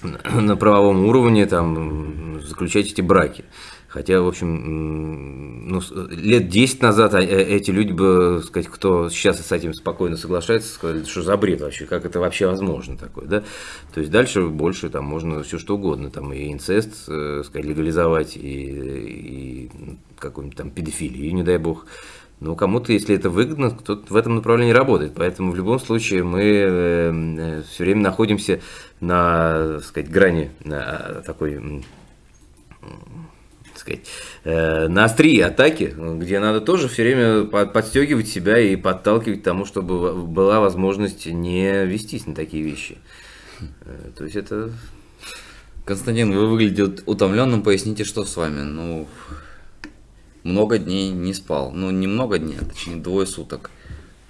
на правовом уровне там, заключать эти браки. Хотя, в общем, ну, лет 10 назад э, эти люди бы, сказать, кто сейчас с этим спокойно соглашается, сказали, что за бред вообще, как это вообще возможно такое, да? То есть дальше больше там можно все что угодно, там и инцест, сказать, легализовать, и, и какую-нибудь там педофилию, не дай бог. Но кому-то, если это выгодно, кто-то в этом направлении работает. Поэтому в любом случае мы э, э, все время находимся на, так сказать, грани на а, такой так сказать, э, на острие атаки, где надо тоже все время подстегивать себя и подталкивать к тому, чтобы была возможность не вестись на такие вещи. То есть это... Константин, вы выглядите утомленным, поясните, что с вами? Ну, много дней не спал. Ну, не много дней, а точнее двое суток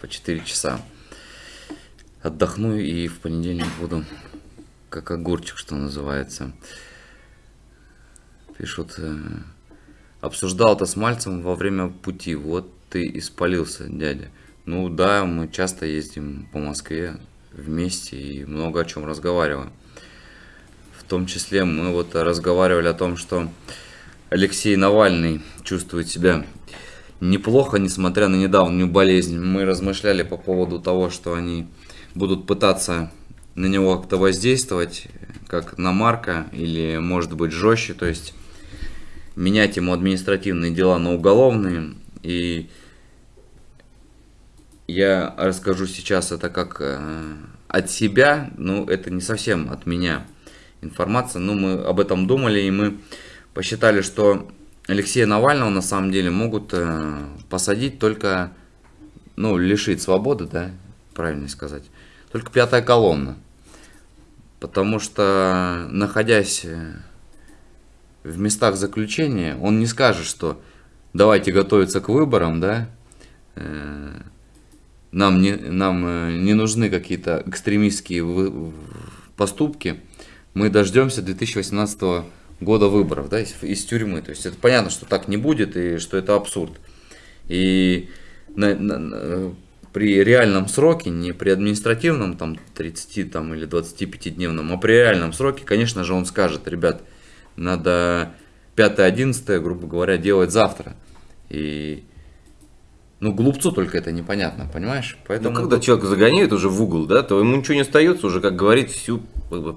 по 4 часа. Отдохну и в понедельник буду как огурчик, что называется. Пишут, э, обсуждал это с Мальцем во время пути. Вот ты испалился, дядя. Ну да, мы часто ездим по Москве вместе и много о чем разговариваем. В том числе мы вот разговаривали о том, что Алексей Навальный чувствует себя неплохо, несмотря на недавнюю болезнь. Мы размышляли по поводу того, что они будут пытаться на него как-то воздействовать, как на Марка, или может быть жестче, то есть менять ему административные дела на уголовные. И я расскажу сейчас это как э, от себя, но это не совсем от меня информация, но мы об этом думали, и мы посчитали, что Алексея Навального на самом деле могут э, посадить только, ну, лишить свободы, да, правильно сказать, только пятая колонна. Потому что, находясь э, в местах заключения, он не скажет, что давайте готовиться к выборам, да, э, нам не, нам не нужны какие-то экстремистские поступки, мы дождемся 2018 года года выборов, да, из, из тюрьмы. То есть это понятно, что так не будет и что это абсурд. И на, на, при реальном сроке, не при административном, там 30 там, или 25-дневном, а при реальном сроке, конечно же, он скажет, ребят, надо 5-11, грубо говоря, делать завтра. И ну, глупцу только это непонятно, понимаешь? Поэтому... Ну, когда человек загоняет уже в угол, да, то ему ничего не остается уже, как говорить, всю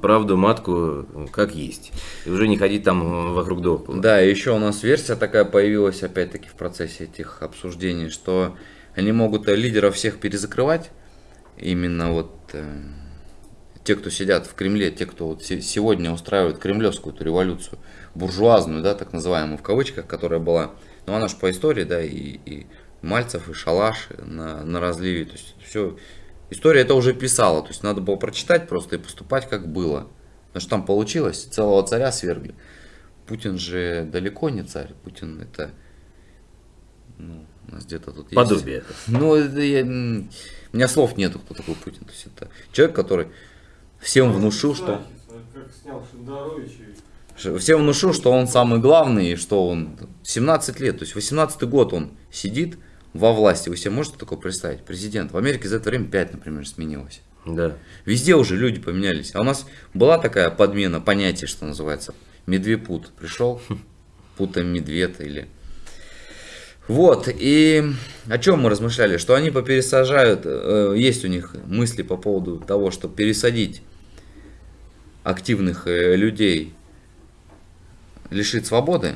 правду матку как есть. И уже не ходить там вокруг да Да, и еще у нас версия такая появилась, опять-таки, в процессе этих обсуждений, что они могут лидеров всех перезакрывать, именно вот э, те, кто сидят в Кремле, те, кто вот се- сегодня устраивает кремлевскую эту революцию, буржуазную, да, так называемую, в кавычках, которая была, ну, она же по истории, да, и, и Мальцев, и Шалаш на, на разливе, то есть все, история это уже писала, то есть надо было прочитать просто и поступать как было. Потому что там получилось, целого царя свергли. Путин же далеко не царь, Путин это, ну, у нас где-то тут есть. Подобие. Ну, это я, у меня слов нету, кто такой Путин. То есть это человек, который всем внушил, что Как снял Шендерович и что- всем внушил, что он самый главный, и что он 17 лет, то есть 18 год он сидит во власти. Вы себе можете такое представить? Президент. В Америке за это время 5, например, сменилось. Да. Везде уже люди поменялись. А у нас была такая подмена понятия, что называется. Медвепут пришел, путаем медведь или... Вот, и о чем мы размышляли? Что они попересажают, э, есть у них мысли по поводу того, что пересадить активных э, людей, лишить свободы,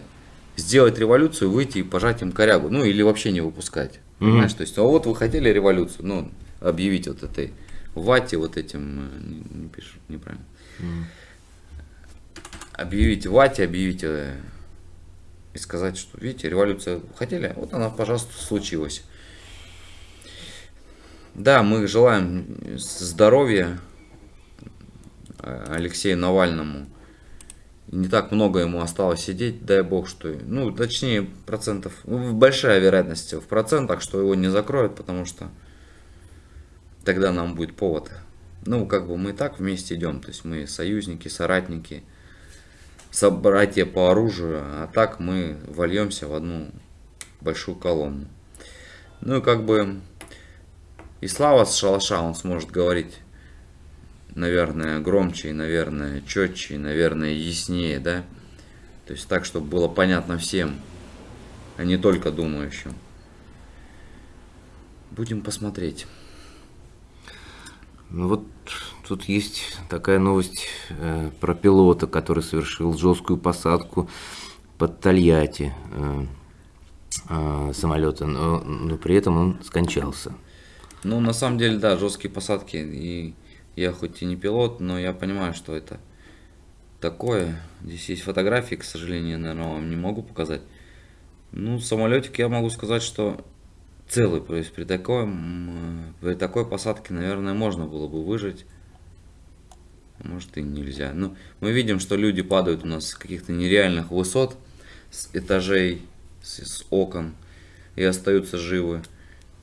сделать революцию, выйти и пожать им корягу. Ну, или вообще не выпускать. Мгм. Понимаешь, то есть, а вот вы хотели революцию, ну, объявить вот этой вате, вот этим, э, не, не пишу, неправильно. Объявить вате, объявить э, и сказать, что, видите, революция хотели, вот она, пожалуйста, случилась. Да, мы желаем здоровья э, Алексею Навальному. Не так много ему осталось сидеть, дай бог, что... Ну, точнее, процентов... ну, большая вероятность в процентах, что его не закроют, потому что тогда нам будет повод. Ну, как бы мы и так вместе идем, то есть мы союзники, соратники, собратья по оружию, а так мы вольемся в одну большую колонну. Ну и как бы и Слава с шалаша он сможет говорить, наверное, громче и, наверное, четче и, наверное, яснее, да? То есть так, чтобы было понятно всем, а не только думающим. Будем посмотреть. Ну вот тут есть такая новость э, про пилота, который совершил жесткую посадку под Тольятти э, э, самолета, но, но при этом он скончался. Ну, на самом деле, да, жесткие посадки. И я хоть и не пилот, но я понимаю, что это такое. Здесь есть фотографии, к сожалению, наверное, вам не могу показать. Ну, самолетик я могу сказать, что целый. То есть при такой, при такой посадке, наверное, можно было бы выжить. Может и нельзя. Но мы видим, что люди падают у нас с каких-то нереальных высот, с этажей, с, с окон и остаются живы.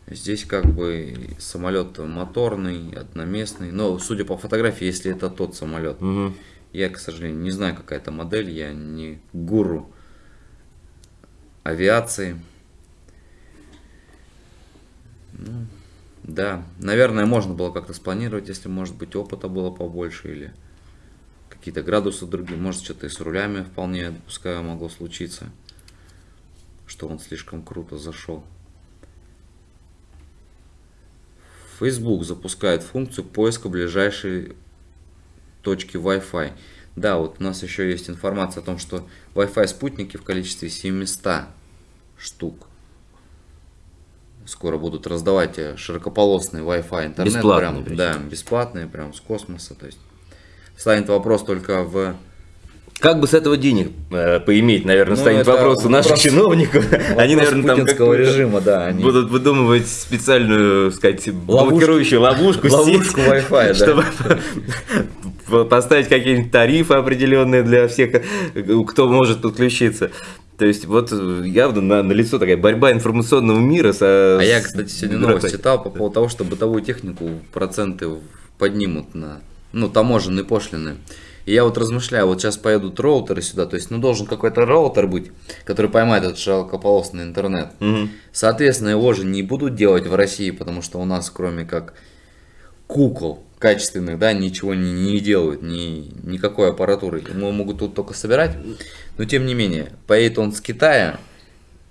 Здесь как бы самолет моторный, одноместный. Но судя по фотографии, если это тот самолет, Мгм. я, к сожалению, не знаю, какая это модель, я не гуру авиации. Ну, да, наверное, можно было как-то спланировать, если, может быть, опыта было побольше или какие-то градусы другие. Может, что-то и с рулями вполне, допускаю, могло случиться, что он слишком круто зашел. Facebook запускает функцию поиска ближайшей точки Wi-Fi. Да, вот у нас еще есть информация о том, что Wi-Fi спутники в количестве 700 штук скоро будут раздавать э, широкополосный Wi-Fi интернет. Бесплатный прям, причем. да, бесплатные, прям с космоса. То есть станет вопрос только в Как бы с этого денег э, поиметь, наверное, Ну, станет вопрос у наших вопрос- чиновников. Они, наверное, там какую-то режима, да, они- будут выдумывать специальную, сказать, блокирующую ловушку, Ловушку Wi-Fi, чтобы поставить какие-нибудь тарифы определенные для всех, кто может подключиться. То есть вот явно на, на лицо такая борьба информационного мира со... А я, кстати, сегодня новость читал по поводу того, что бытовую технику проценты поднимут на, ну, таможенные пошлины. И я вот размышляю, вот сейчас поедут роутеры сюда, то есть, ну, должен какой-то роутер быть, который поймает этот широкополосный интернет. Мгм. Соответственно, его же не будут делать в России, потому что у нас, кроме как кукол качественных, да, ничего не, не делают, ни, никакой аппаратуры. Мы могут тут только собирать. Но тем не менее, поедет он с Китая,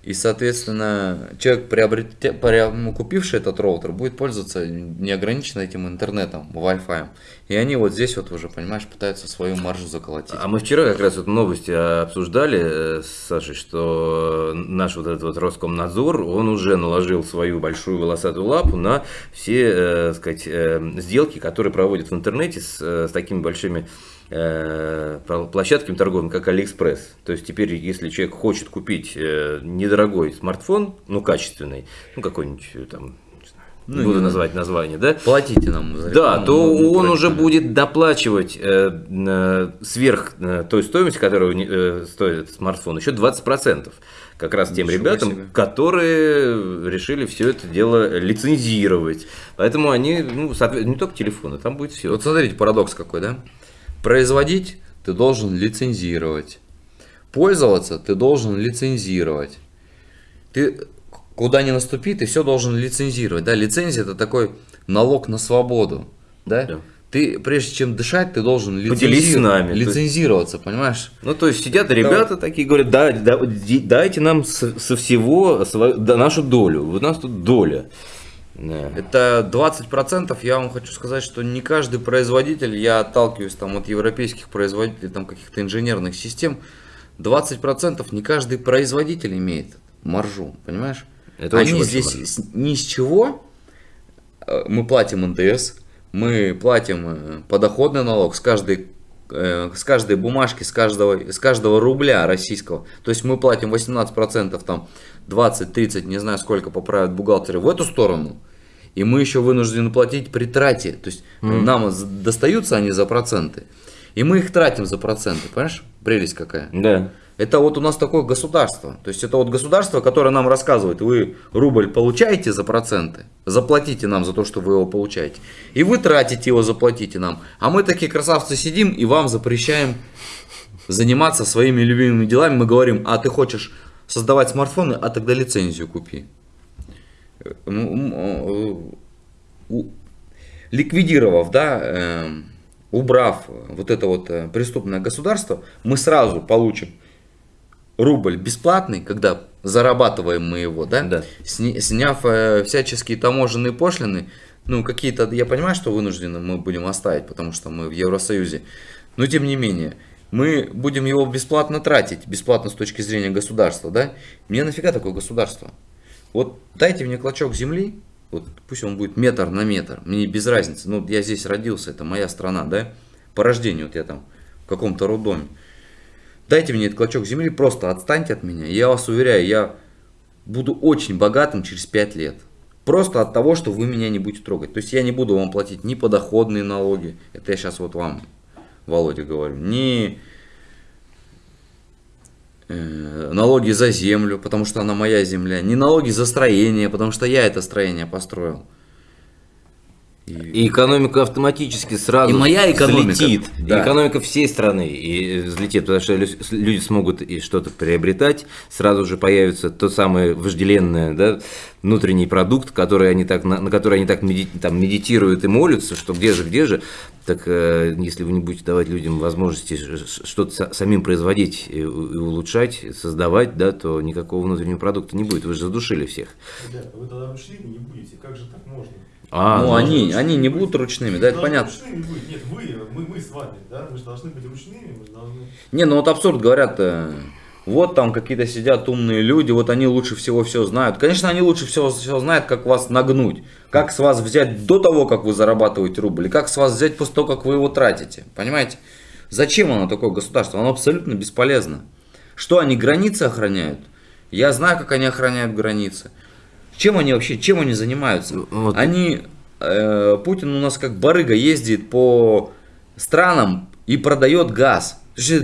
И, соответственно, человек, приобретя, приобр- ну, купивший этот роутер, будет пользоваться неограниченно этим интернетом, Wi-Fi. И они вот здесь вот уже, понимаешь, пытаются свою маржу заколотить. А мы вчера как раз вот новости обсуждали э, с Сашей, что наш вот этот вот Роскомнадзор, он уже наложил свою большую волосатую лапу на все, э, сказать, э, сделки, которые проводят в интернете с, э, с такими большими э, пл- площадками торговыми, как Алиэкспресс. То есть теперь, если человек хочет купить э, недорогой смартфон, ну, качественный, ну, какой-нибудь э, там, Ну, буду называть название, да, Платите нам за да, рекламу, то мы он уже будет доплачивать э, э, сверх э, той стоимости, которую э, стоит этот смартфон, еще 20%. Как раз тем Ничего ребятам, себе. которые решили все это дело лицензировать. Поэтому они, ну, не только телефоны, там будет все. Вот смотрите, парадокс какой, да? Производить ты должен лицензировать. Пользоваться ты должен лицензировать. Ты куда ни наступи, ты все должен лицензировать. Да, лицензия это такой налог на свободу. Да? Да. Ты, прежде чем дышать, ты должен Поделись с нами. То есть- лицензироваться, понимаешь? Ну, то есть сидят ребята такие, говорят, да, да, дайте нам со, со всего свою, да, нашу долю. Вот у нас тут доля. Да. Это 20%, я вам хочу сказать, что не каждый производитель, я отталкиваюсь там от европейских производителей, там каких-то инженерных систем, 20% не каждый производитель имеет маржу, понимаешь? Это очень Они большая здесь с- ни с чего, э, мы платим НДС, мы платим э, подоходный налог с каждой э, с каждой бумажки, с каждого, с каждого рубля российского. То есть мы платим 18%, там 20-30, не знаю сколько поправят бухгалтеры в эту сторону. И мы еще вынуждены платить при трате. То есть нам з- достаются они за проценты. И мы их тратим за проценты. Понимаешь? Прелесть какая. Да. Это вот у нас такое государство. То есть это вот государство, которое нам рассказывает, вы рубль получаете за проценты, заплатите нам за то, что вы его получаете. И вы тратите его, заплатите нам. А мы такие красавцы сидим и вам запрещаем заниматься своими любимыми делами. Мы говорим, а ты хочешь создавать смартфоны, а тогда лицензию купи. Ну, э, ликвидировав, да, эм, убрав вот это вот э, преступное государство, мы сразу получим рубль бесплатный, когда зарабатываем мы его, да, Да. Сни- сняв э, всяческие таможенные пошлины, ну, какие-то, я понимаю, что вынуждены мы будем оставить, потому что мы в Евросоюзе, но тем не менее, мы будем его бесплатно тратить, бесплатно с точки зрения государства, да, мне нафига такое государство? Вот дайте мне клочок земли, вот пусть он будет метр на метр, мне без разницы, ну, я здесь родился, это моя страна, да, по рождению, вот я там в каком-то роддоме, Дайте мне этот клочок земли, просто отстаньте от меня. Я вас уверяю, я буду очень богатым через 5 лет. Просто от того, что вы меня не будете трогать. То есть я не буду вам платить ни подоходные налоги. Это я сейчас вот вам, Володя, говорю. Ни э, налоги за землю, потому что она моя земля. Ни налоги за строение, потому что я это строение построил. И экономика автоматически сразу И моя экономика, взлетит. да. И экономика всей страны и взлетит, потому что лю- люди смогут и что-то приобретать, сразу же появится то самое вожделенное, да, внутренний продукт, который они так, на, на который они так меди- там, медитируют и молятся, что где же, где же. Так э, если вы не будете давать людям возможности что-то са- самим производить и, и улучшать, создавать, да, то никакого внутреннего продукта не будет. Вы же задушили всех. Ребята, вы тогда ручными не будете, как же так можно? А, ну, ну, они, они не будут ручными, да, это понятно. Ручными быть. Нет, вы, мы, мы с вами, да, мы же должны быть ручными, мы же должны... Не, ну вот абсурд говорят, э, вот там какие-то сидят умные люди, вот они лучше всего все знают. Конечно, они лучше всего все знают, как вас нагнуть, как с вас взять до того, как вы зарабатываете рубль, и как с вас взять после того, как вы его тратите. Понимаете? Зачем оно такое государство? Оно абсолютно бесполезно. Что они границы охраняют? Я знаю, как они охраняют границы. Чем они вообще, чем они занимаются? Вот. Они, э, Путин у нас как барыга ездит по странам и продает газ.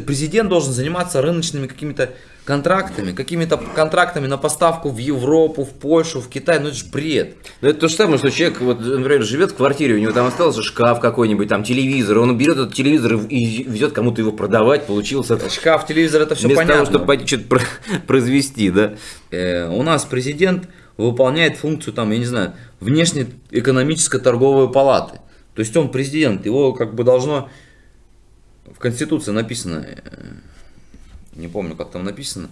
Президент должен заниматься рыночными какими-то контрактами, какими-то контрактами на поставку в Европу, в Польшу, в Китай. Ну это же бред. Ну, это то же самое, что человек, вот, например, живет в квартире, у него там остался шкаф какой-нибудь, там телевизор, он берет этот телевизор и везет кому-то его продавать, получился Шкаф, телевизор, это все вместо понятно. того, чтобы что-то про- произвести, да. Э, у нас президент выполняет функцию, там, я не знаю, внешнеэкономической торговой палаты. То есть он президент, его как бы должно в Конституции написано, э, не помню, как там написано,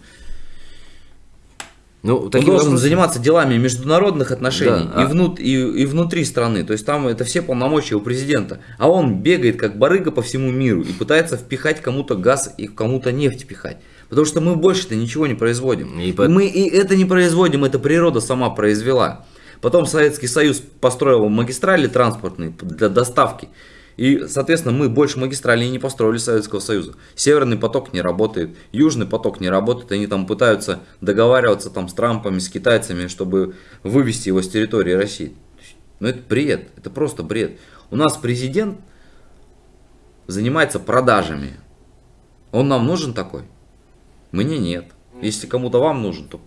Ну, Он должен вопросом- заниматься делами международных отношений Да, и, а- внут- и, и внутри страны. То есть там это все полномочия у президента. А он бегает как барыга по всему миру и пытается впихать кому-то газ и кому-то нефть пихать. Потому что мы больше-то ничего не производим. И по- мы и это не производим, это природа сама произвела. Потом Советский Союз построил магистрали транспортные для доставки. И, соответственно, мы больше магистралей не построили Советского Союза. Северный поток не работает, Южный поток не работает. Они там пытаются договариваться там с Трампами, с китайцами, чтобы вывести его с территории России. Ну это бред, это просто бред. У нас президент занимается продажами. Он нам нужен такой? Мне нет. Если кому-то вам нужен, то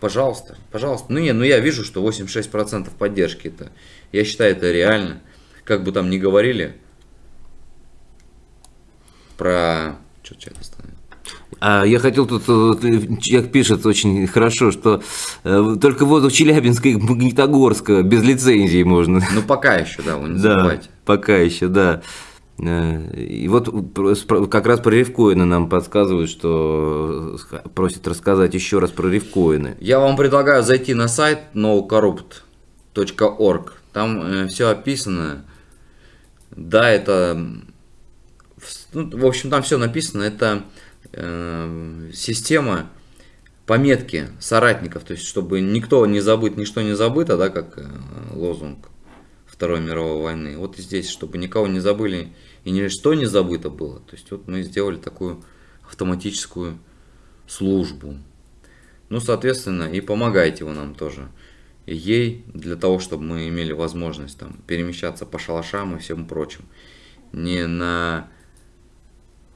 пожалуйста, пожалуйста. Ну не, ну я вижу, что 86% поддержки это, я считаю, это реально. Как бы там ни говорили про... Что чат остановил? А я хотел тут, вот, э, человек пишет очень хорошо, что э, только воздух Челябинска и Магнитогорска без лицензии можно. Ну пока еще, да, вы не Да, забывайте. пока еще, да. Э, И вот как раз про рифкоины нам подсказывают, что э, просят рассказать еще раз про рифкоины. Я вам предлагаю зайти на сайт nocorrupt.org. Там все описано. Да, это... ну, в общем, там все написано. Это э, система пометки соратников. То есть, чтобы никто не забыт, ничто не забыто, да, как э, лозунг Второй мировой войны. Вот и здесь, чтобы никого не забыли и ничто не забыто было. То есть, вот мы сделали такую автоматическую службу. Ну, соответственно, и помогайте вы нам тоже. И ей, для того, чтобы мы имели возможность там перемещаться по шалашам и всем прочим. Не на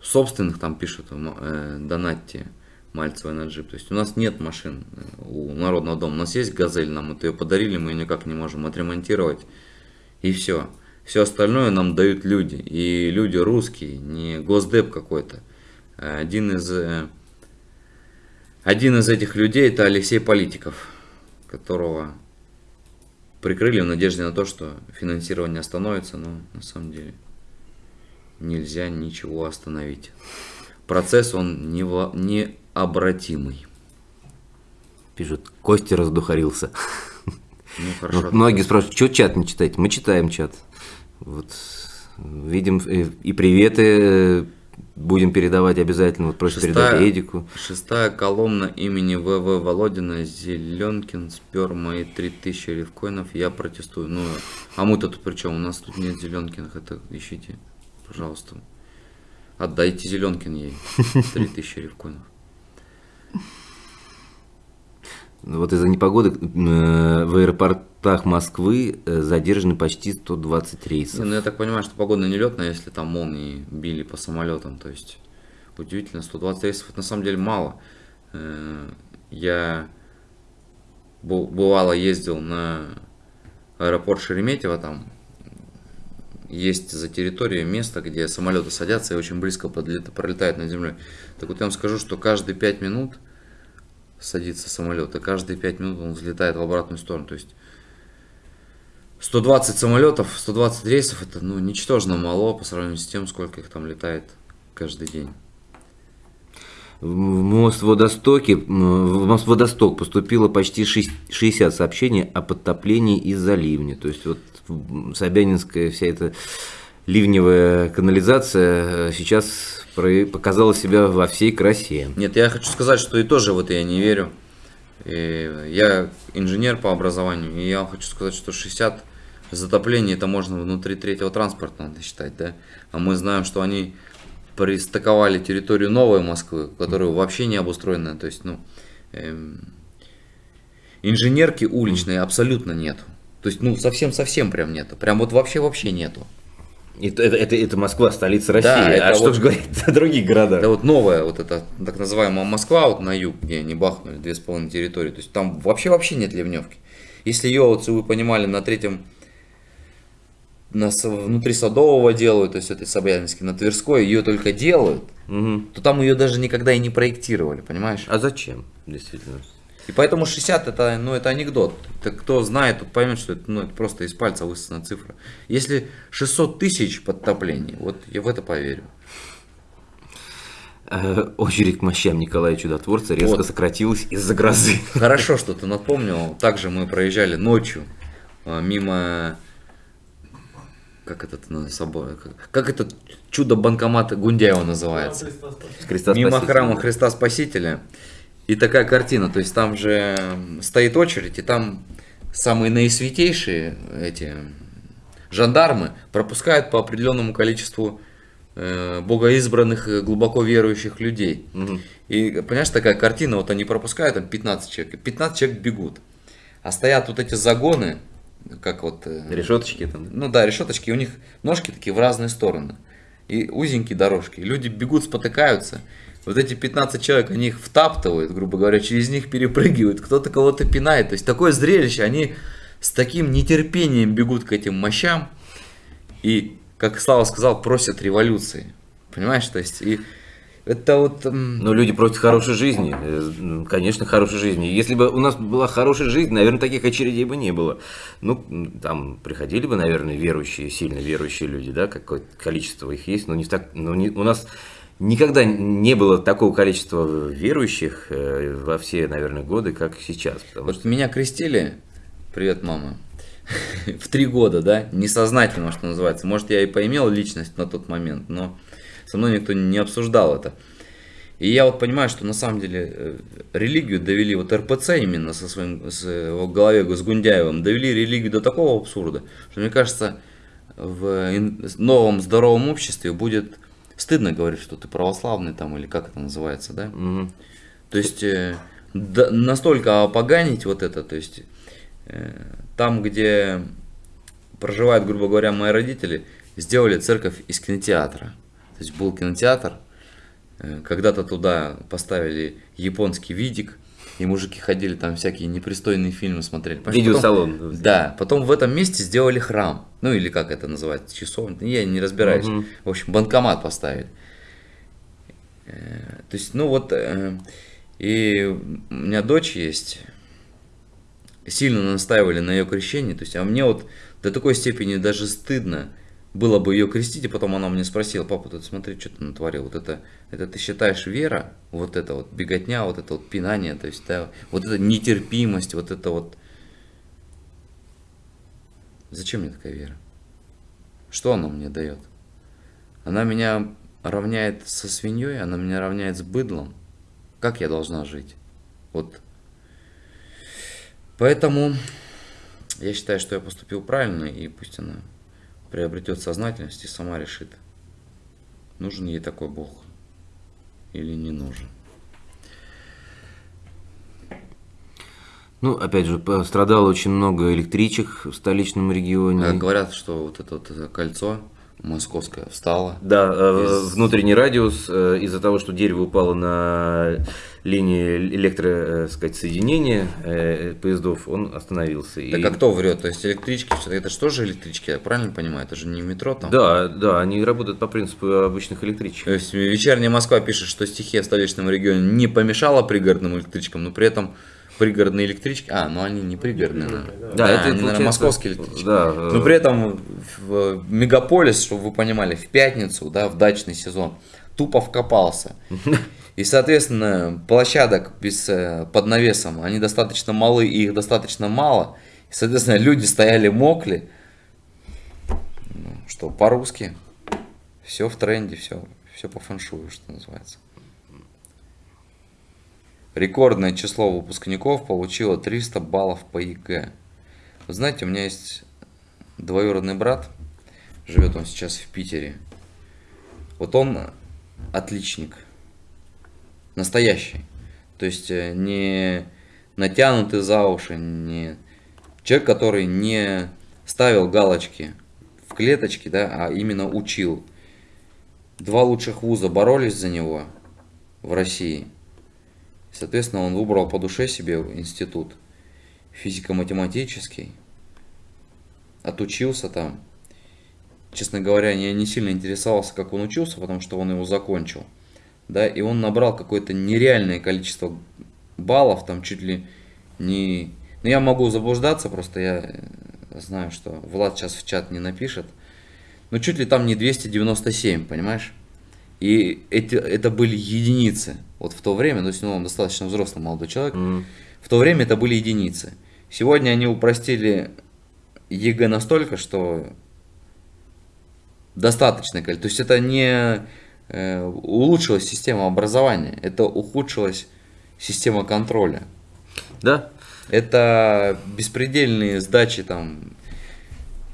собственных там пишут, э, донатьте Мальцева на джип. То есть у нас нет машин э, у Народного дома. У нас есть газель, нам это ее подарили, мы ее никак не можем отремонтировать. И все. Все остальное нам дают люди. И люди русские, не госдеп какой-то. Один из э, один из этих людей это Алексей Политиков, которого прикрыли в надежде на то, что финансирование остановится, но на самом деле нельзя ничего остановить. Процесс он необратимый. Пишут, Костя раздухарился. Ну хорошо. многие спрашивают, что чат не читаете? Мы читаем чат. Вот видим э, и приветы э, будем передавать обязательно. Вот просят передать Эдику. Шестая колонна имени ВВ Володина Зеленкин спер мои 3000 рифкоинов. Я протестую. Ну, а мы-то тут при чем? У нас тут нет Зеленкиных. Это ищите, пожалуйста. Отдайте Зеленкин ей 3000 рифкоинов. Вот из-за непогоды э, в аэропортах Москвы э, задержаны почти 120 Не, рейсов. ну я так понимаю, что погода нелетная, если там молнии били по самолетам. То есть удивительно, 120 рейсов это на самом деле мало. Э, Я бывало ездил на аэропорт Шереметьево, там есть за территорией место, где самолеты садятся и очень близко подлет- пролетают над землей. Так вот я вам скажу, что каждые 5 минут садится самолет, и каждые 5 минут он взлетает в обратную сторону. То есть 120 самолетов, 120 рейсов, это ну, ничтожно мало по сравнению с тем, сколько их там летает каждый день. В Мостводостоке, м, в Мостводосток поступило почти шесть- 60 сообщений о подтоплении из-за ливня. То есть вот Собянинская вся эта ливневая канализация э, сейчас показала себя во всей красе. Нет, я хочу сказать, что и тоже в это я не верю. И я инженер по образованию, и я хочу сказать, что 60 затоплений это можно внутри третьего транспорта надо считать, да? А мы знаем, что они пристыковали территорию новой Москвы, которая вообще не обустроена. То есть, ну, эм, инженерки уличной абсолютно нету. То есть, ну, совсем-совсем прям нету. Прям вот вообще-вообще нету. Это, это, это- это Москва, столица России. Да, а что вот- же говорить о других городах? Это вот новая, вот эта так называемая Москва, вот на юг, где они бахнули две с половиной территории. То есть там вообще-вообще нет ливневки. Если ее, вот, если вы понимали, на третьем, на, внутри Садового делают, то есть этой Собянинской, на Тверской ее только делают, Мгм. то там ее даже никогда и не проектировали, понимаешь? А зачем, действительно? И поэтому 60 это, ну, это анекдот. Это кто знает, тот поймет, что это, ну, это просто из пальца высосана цифра. Если 600 тысяч подтоплений, вот я в это поверю. э, очередь к мощам Николая Чудотворца резко Вот. сократилась из-за грозы. Хорошо, что ты напомнил. Также мы проезжали ночью а, мимо... Как этот на собой? Как, как этот чудо-банкомат Гундяева называется? Христа мимо храма Христа Спасителя. И такая картина, то есть там же стоит очередь, и там самые наисвятейшие эти жандармы пропускают по определенному количеству э, богоизбранных глубоко верующих людей. Мгм. И понимаешь, такая картина, вот они пропускают, там 15 человек, и 15 человек бегут. А стоят вот эти загоны, как вот... э, Решеточки там. ну да, решеточки, у них ножки такие в разные стороны. И узенькие дорожки. Люди бегут, спотыкаются. Вот эти 15 человек, они их втаптывают, грубо говоря, через них перепрыгивают, кто-то кого-то пинает. То есть такое зрелище, они с таким нетерпением бегут к этим мощам и, как Слава сказал, просят революции. Понимаешь, то есть и это вот... Но люди просят хорошей жизни. Э, Конечно, хорошей жизни. Если бы у нас была хорошая жизнь, наверное, таких очередей бы не было. Ну, там приходили бы, наверное, верующие, сильно верующие люди, да, какое-то количество их есть, но не так, но не- у нас никогда не было такого количества верующих э, во все, наверное, годы, как сейчас. Потому что Вот меня крестили, привет, мама, в три года, да, несознательно, что называется. Может, я и поимел личность на тот момент, но со мной никто не обсуждал это. И я вот понимаю, что на самом деле э, религию довели, вот РПЦ именно со своим, с его голове с Гундяевым, довели религию до такого абсурда, что мне кажется, в новом здоровом обществе будет стыдно говорить, что ты православный там, или как это называется, да? Мгм. То есть э, да- настолько опоганить вот это, то есть э, там, где проживают, грубо говоря, мои родители, сделали церковь из кинотеатра. То есть был кинотеатр, э, когда-то туда поставили японский видик, и мужики ходили там всякие непристойные фильмы смотрели. Видеосалон. потом- да, потом в этом месте сделали храм. Ну или как это называется, часовня. Я не разбираюсь. Мгм. В общем, банкомат поставили. Э, То есть, ну вот, э, и у меня дочь есть, сильно настаивали на ее крещении, то есть, а мне вот до такой степени даже стыдно было бы ее крестить, и потом она мне спросила, папа, тут смотри, что ты натворил, вот это, это ты считаешь вера, вот это вот беготня, вот это вот пинание, то есть, да, вот эта нетерпимость, вот это вот, зачем мне такая вера? Что она мне дает? Она меня равняет со свиньей, она меня равняет с быдлом. Как я должна жить? Вот. Поэтому я считаю, что я поступил правильно, и пусть она приобретет сознательность и сама решит, нужен ей такой Бог или не нужен. Ну, опять же, пострадало очень много электричек в столичном регионе. А Говорят, что вот это вот кольцо московское встало. Да, э, Из- внутренний радиус э, из-за того, что дерево упало на линии электро, э, сказать, соединения поездов, он остановился. И- Так а кто врет? То есть электрички, это же электрички, я правильно понимаю? Это же не метро там? Да, да, они работают по принципу обычных электричек. То есть вечерняя Москва пишет, что стихия в столичном регионе не помешала пригородным электричкам, но при этом пригородные электрички, а, ну они не пригородные. Да, Да, это они, наверное, московские электрички. да, но при этом в мегаполис, чтобы вы понимали, в пятницу, да, в дачный сезон, тупо вкопался. И, соответственно, площадок без, э, под навесом, они достаточно малы, и их достаточно мало. И, соответственно, люди стояли, мокли. Ну, что, по-русски. Все в тренде, все, все по фэншую, что называется. Рекордное число выпускников получило 300 баллов по ЕГЭ. Знаете, у меня есть двоюродный брат, живет он сейчас в Питере. Вот он отличник, настоящий. То есть э, не натянутый за уши, не человек, который не ставил галочки в клеточки, да, а именно учил. Два лучших вуза боролись за него в России. Соответственно, он выбрал по душе себе институт физико-математический, отучился там. Честно говоря, я не сильно интересовался, как он учился, потому что он его закончил. Да, и он набрал какое-то нереальное количество баллов, там чуть ли не... Ну, я могу заблуждаться, просто я э, знаю, что Влад сейчас в чат не напишет. Но чуть ли там не 297, понимаешь? И эти, это были единицы. Вот в то время, ну, он достаточно взрослый молодой человек, Мгм. в то время это были единицы. Сегодня они упростили ЕГЭ настолько, что достаточно. То есть это не э, улучшилась система образования, это ухудшилась система контроля. Да, Это беспредельные сдачи там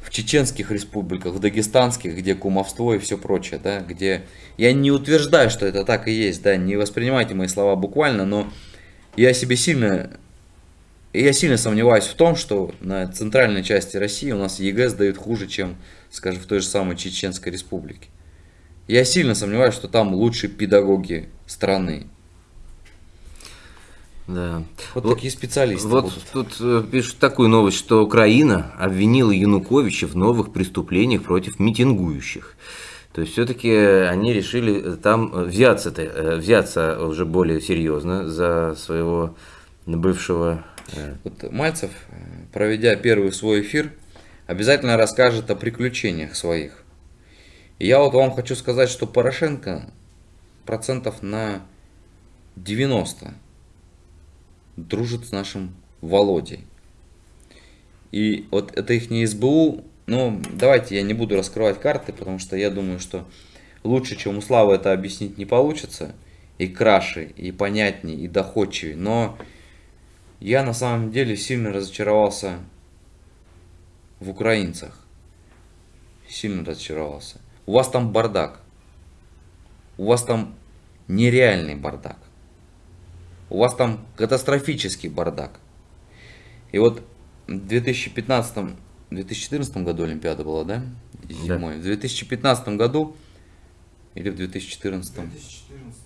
в чеченских республиках, в дагестанских, где кумовство и все прочее, да, где я не утверждаю, что это так и есть, да, не воспринимайте мои слова буквально, но я себе сильно, я сильно сомневаюсь в том, что на центральной части России у нас ЕГЭ сдают хуже, чем, скажем, в той же самой Чеченской республике. Я сильно сомневаюсь, что там лучшие педагоги страны. Да. Вот, Вот- такие специалисты. Вот будут. тут э, пишут такую новость, что Украина обвинила Януковича в новых преступлениях против митингующих. То есть все-таки они решили э, там э, взяться, э, взяться уже более серьезно за своего бывшего. Вот Мальцев, проведя первый свой эфир, обязательно расскажет о приключениях своих. И я вот вам хочу сказать, что Порошенко процентов на 90 дружит с нашим Володей. И вот это их не СБУ, ну давайте я не буду раскрывать карты, потому что я думаю, что лучше, чем у Славы это объяснить не получится. И краше, и понятнее, и доходчивее. Но я на самом деле сильно разочаровался в украинцах. Сильно разочаровался. У вас там бардак. У вас там нереальный бардак. У вас там катастрофический бардак. И вот в 2015-2014 году Олимпиада была, да? Зимой. В 2015 году или в 2014 2014.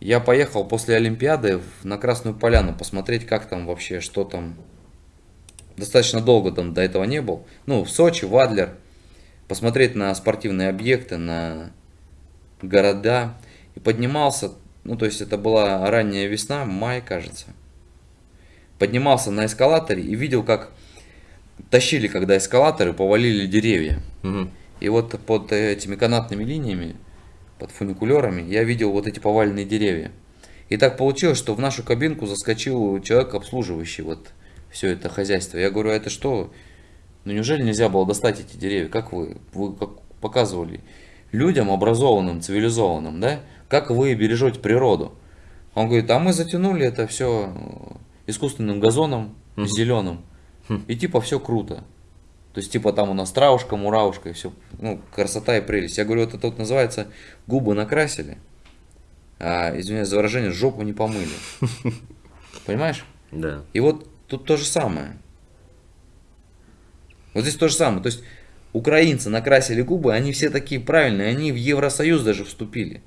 я поехал после Олимпиады в- на Красную Поляну посмотреть, как там вообще, что там. Достаточно долго там до этого не был. Ну, в Сочи, в Адлер. Посмотреть на спортивные объекты, на города. И поднимался, ну, то есть это была ранняя весна, май, кажется. Поднимался на эскалаторе и видел, как тащили, когда эскалаторы, повалили деревья. мгм. И вот под этими канатными линиями, под фуникулерами, я видел вот эти поваленные деревья. И так получилось, что в нашу кабинку заскочил человек, обслуживающий вот все это хозяйство. Я говорю, а это что? Ну неужели нельзя было достать эти деревья? Как вы, вы как показывали людям образованным, цивилизованным, да? Как вы бережете природу? Он говорит, а мы затянули это все искусственным газоном зеленым. И типа все круто. То есть, типа, там у нас травушка, муравушка, и все, ну, красота и прелесть. Я говорю, вот это вот называется губы накрасили, а, извиняюсь за выражение, жопу не помыли. Понимаешь? Да. И вот тут то же самое. Вот здесь то же самое. То есть, украинцы накрасили губы, они все такие правильные, они в Евросоюз даже вступили.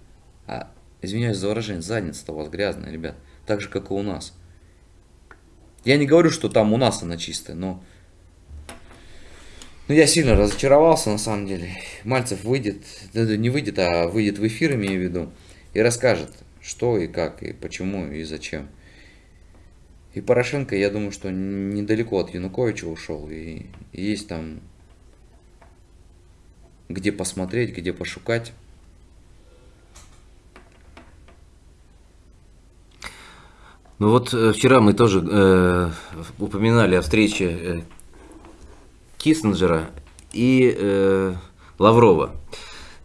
А, извиняюсь за выражение, задница-то у вас грязная, ребят. Так же, как и у нас. Я не говорю, что там у нас она чистая, но... Ну, я сильно разочаровался, на самом деле. Мальцев выйдет, не выйдет, а выйдет в эфир, имею в виду, и расскажет, что и как, и почему, и зачем. И Порошенко, я думаю, что недалеко от Януковича ушел, и есть там где посмотреть, где пошукать. Ну вот э, вчера мы тоже э, упоминали о встрече э, Киссинджера и э, Лаврова.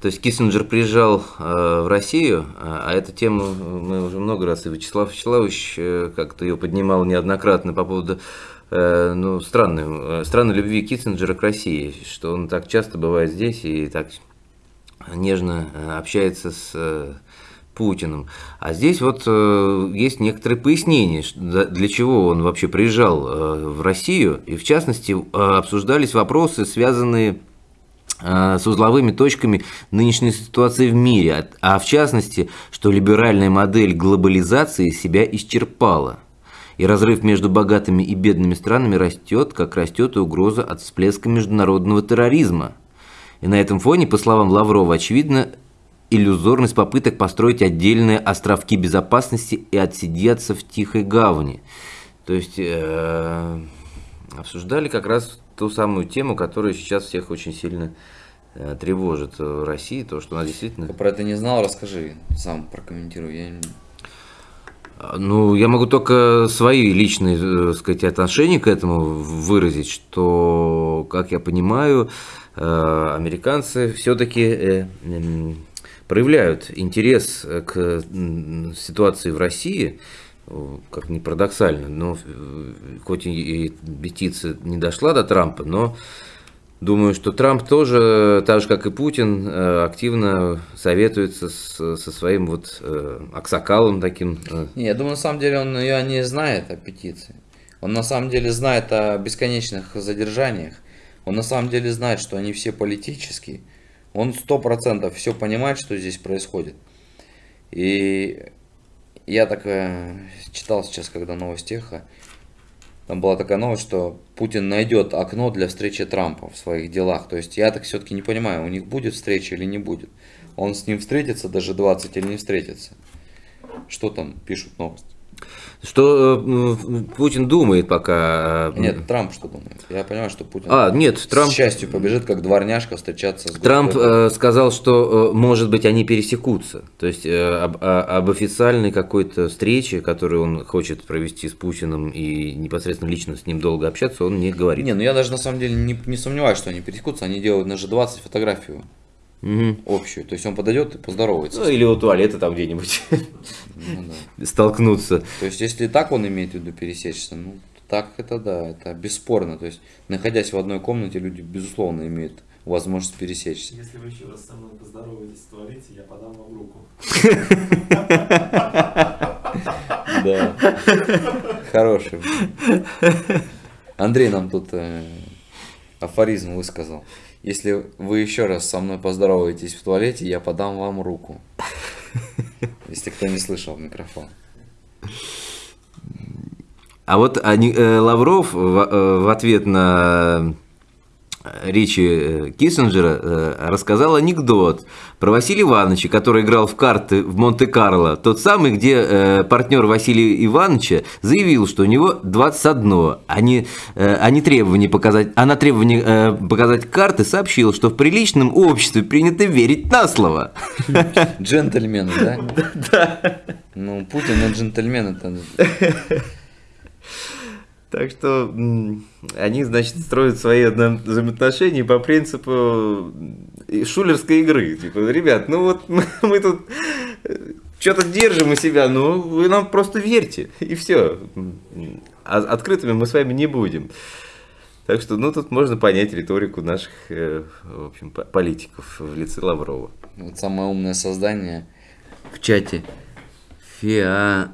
То есть Киссинджер приезжал э, в Россию, а, а эту тему мы уже много раз, и Вячеслав Вячеславович э, как-то ее поднимал неоднократно по поводу э, ну, странной, э, странной любви Киссинджера к России, что он так часто бывает здесь и так нежно общается с Путиным. А здесь вот э, есть некоторые пояснения, для чего он вообще приезжал э, в Россию. И в частности э, обсуждались вопросы, связанные э, с узловыми точками нынешней ситуации в мире, а а в частности, что либеральная модель глобализации себя исчерпала. И разрыв между богатыми и бедными странами растет, как растет и угроза от всплеска международного терроризма. И на этом фоне, по словам Лаврова, очевидно иллюзорность попыток построить отдельные островки безопасности и отсидеться в тихой гавани. То есть э, обсуждали как раз ту самую тему, которая сейчас всех очень сильно э, тревожит в России, то, что она действительно... Ты про это не знал, расскажи, сам прокомментируй. Я... не- Ну, я могу только свои личные, э, сказать, отношения к этому выразить, что, как я понимаю, э, американцы все-таки проявляют интерес к м, ситуации в России, э, как ни парадоксально, но э, хоть и петиция не дошла до Трампа, но думаю, что Трамп тоже, так же как и Путин, э, активно советуется с- со своим вот э, аксакалом таким. э, Не, я думаю, на самом деле он ее не знает о петиции. Он на самом деле знает о бесконечных задержаниях. Он на самом деле знает, что они все политические. Он сто процентов все понимает, что здесь происходит. И я так э, читал сейчас, когда новость эхо, там была такая новость, что Путин найдет окно для встречи Трампа в своих делах. То есть я так все-таки не понимаю, у них будет встреча или не будет. Он с ним встретится даже 20 или не встретится. Что там пишут новости? Что э, Путин думает пока? э, Нет, Трамп что думает? Я понимаю, что Путин А, нет, Трамп, с счастью побежит, как дворняжка, встречаться с Трамп э, сказал, что, э, может быть, они пересекутся. То есть э, об, о- об официальной какой-то встрече, которую он хочет провести с Путиным и непосредственно лично с ним долго общаться, он не говорит. Не, ну я даже на самом деле не, не сомневаюсь, что они пересекутся. Они делают на G20 фотографию Мгм. общую. То есть он подойдет и поздоровается. Ну, или у туалета там где-нибудь Ну да. столкнуться. То есть если так он имеет в виду пересечься, ну так это да, это бесспорно. То есть находясь в одной комнате, люди безусловно имеют возможность пересечься. Если вы еще раз со мной поздороваетесь в туалете, я подам вам руку. Да. Хороший. Андрей нам тут э, афоризм высказал. Если вы еще раз со мной поздороваетесь в туалете, я подам вам руку. Если кто не слышал микрофон. А вот они- э, Лавров в, э, в ответ на речи э, Киссинджера э, рассказал анекдот про Василия Ивановича, который играл в карты в Монте-Карло. Тот самый, где э, партнер Василия Ивановича заявил, что у него 21, а не, а не требование показать, а на требование показать карты сообщил, что в приличном обществе принято верить на слово. Джентльмены, да? Да. Ну, Путин и джентльмен это... Так что они, значит, строят свои взаимоотношения по принципу э, шулерской игры. Типа, ребят, ну вот мы, тут что-то держим у себя, ну вы нам просто верьте, и все. А открытыми мы с вами не будем. Так что, ну, тут можно понять риторику наших, э, в общем, по- политиков в лице Лаврова. Вот самое умное создание в чате. ФИА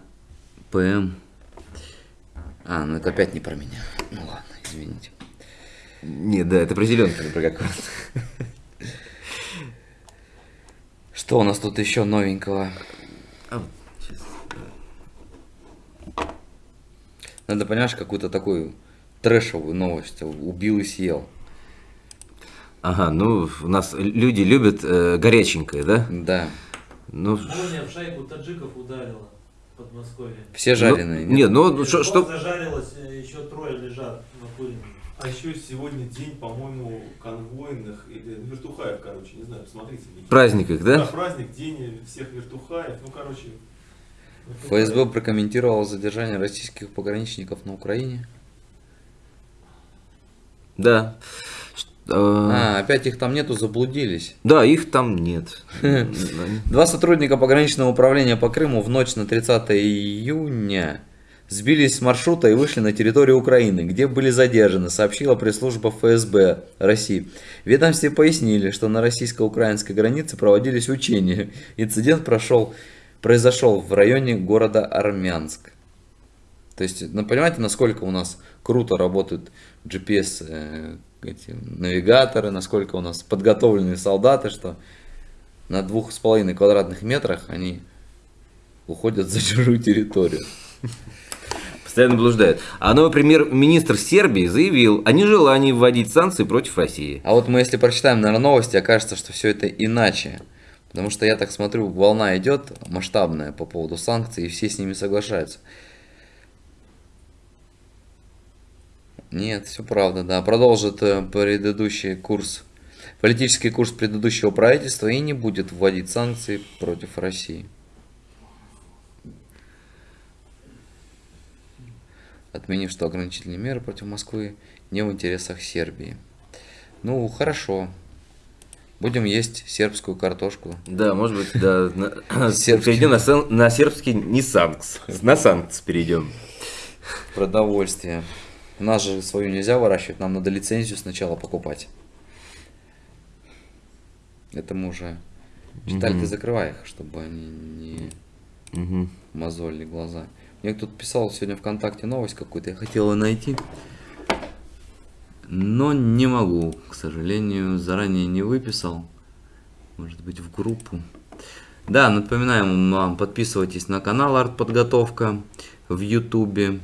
ПМ. А, ну это опять не про меня. Ну ладно, извините. Нет, да, это про зеленку, про какую-то. Что у нас тут еще новенького? А. Надо, понимаешь, какую-то такую трэшовую новость. Убил и съел. Ага, ну, у нас люди любят э, горяченькое, да? Да. Ну, Молния в шайку таджиков ударила Подмосковье. Все жареные. ну, нет, ну, что, что, зажарилось, э, еще трое лежат накуренные. А еще сегодня день, по-моему, конвойных или вертухаев, короче, не знаю, посмотрите. Никита. праздниках, Да, да? праздник, день всех вертухаев, ну, короче. ФСБ прокомментировал задержание российских пограничников на Украине. Да. Э, А, опять их там нету, заблудились. Да, их там нет. Два сотрудника пограничного управления по Крыму в ночь на 30 июня сбились с маршрута и вышли на территорию Украины, где были задержаны, сообщила пресс-служба ФСБ России. Ведомстве пояснили, что на российско-украинской границе проводились учения. Инцидент прошел, произошел в районе города Армянск. То есть, ну, понимаете, насколько у нас круто работают GPS э, эти, навигаторы, насколько у нас подготовленные солдаты, что на двух с половиной квадратных метрах они уходят за чужую территорию. Постоянно блуждают. А новый премьер-министр Сербии заявил о нежелании вводить санкции против России. А вот мы если прочитаем, наверное, новости, окажется, что все это иначе. Потому что я так смотрю, волна идет масштабная по поводу санкций, и все с ними соглашаются. Нет, все правда, да. Продолжит э, предыдущий курс. политический курс предыдущего правительства и не будет вводить санкции против России. Отменив, что ограничительные меры против Москвы не в интересах Сербии. Ну, хорошо. Будем есть сербскую картошку. Да, может быть, да. Перейдем на сербский не санкс. На санкс перейдем. Продовольствие. У нас же свою нельзя выращивать, нам надо лицензию сначала покупать. Это мы уже... Читали, ты Мгм. закрывай их, чтобы они не Мгм. мозолили глаза. Мне кто-то писал сегодня ВКонтакте новость какую-то, я хотел ее найти. Но не могу, к сожалению, заранее не выписал. Может быть в группу. Да, напоминаем вам, подписывайтесь на канал Артподготовка в Ютубе.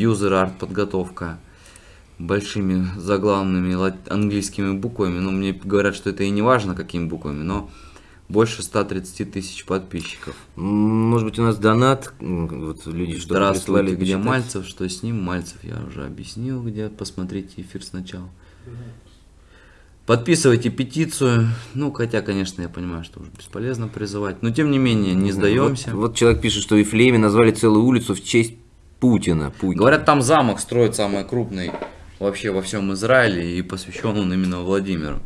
Юзер Артподготовка. Большими заглавными ла- английскими буквами. Но мне говорят, что это и не важно, какими буквами, но больше 130 тысяч подписчиков. Может быть, у нас донат. Вот люди что Здравствуйте, где почитать. Мальцев, что с ним? Мальцев я уже объяснил, где посмотрите эфир сначала. Подписывайте петицию. Ну, хотя, конечно, я понимаю, что уже бесполезно призывать. Но, тем не менее, не сдаемся. Вот, вот человек пишет, что в Ифлееме назвали целую улицу в честь Путина. Путина. Говорят, там замок строят самый крупный вообще во всем Израиле. И посвящен он именно Владимиру,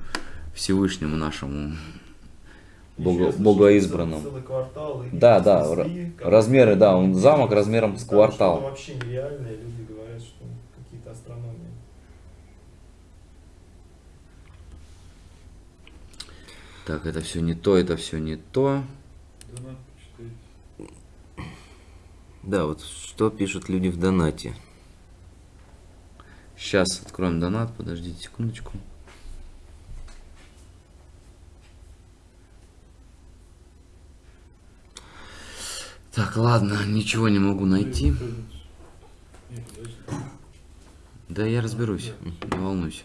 Всевышнему нашему бого- богоизбранному. Целый квартал. и Да, да, снесли, размеры, да, он замок размером с квартал. вообще нереальное, люди говорят, что какие-то астрономии. Так, это все не то, это все не то. Да, вот что пишут люди в донате. Сейчас откроем донат, подождите секундочку. Так, ладно, ничего не могу найти. Да я разберусь, не волнуйся.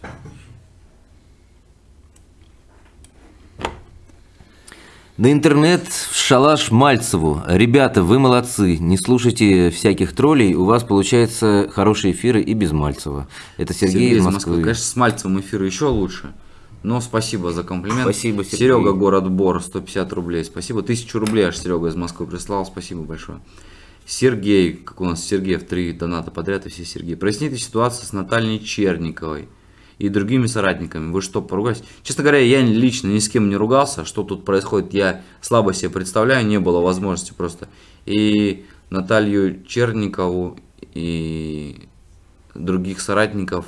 На интернет в шалаш Мальцеву. Ребята, вы молодцы. Не слушайте всяких троллей. У вас получаются хорошие эфиры и без Мальцева. Это Сергей, из Москвы. Конечно, с Мальцевым эфир еще лучше. Но спасибо за комплимент. Спасибо, Сергей. Серега, город Бор, 150 рублей. Спасибо. Тысячу рублей аж Серега из Москвы прислал. Спасибо большое. Сергей, как у нас Сергей в три доната подряд, и все Сергей. Проясните ситуацию с Натальей Черниковой и другими соратниками. Вы что, поругались? Честно говоря, я лично ни с кем не ругался. Что тут происходит, я слабо себе представляю. Не было возможности просто. И Наталью Черникову и других соратников,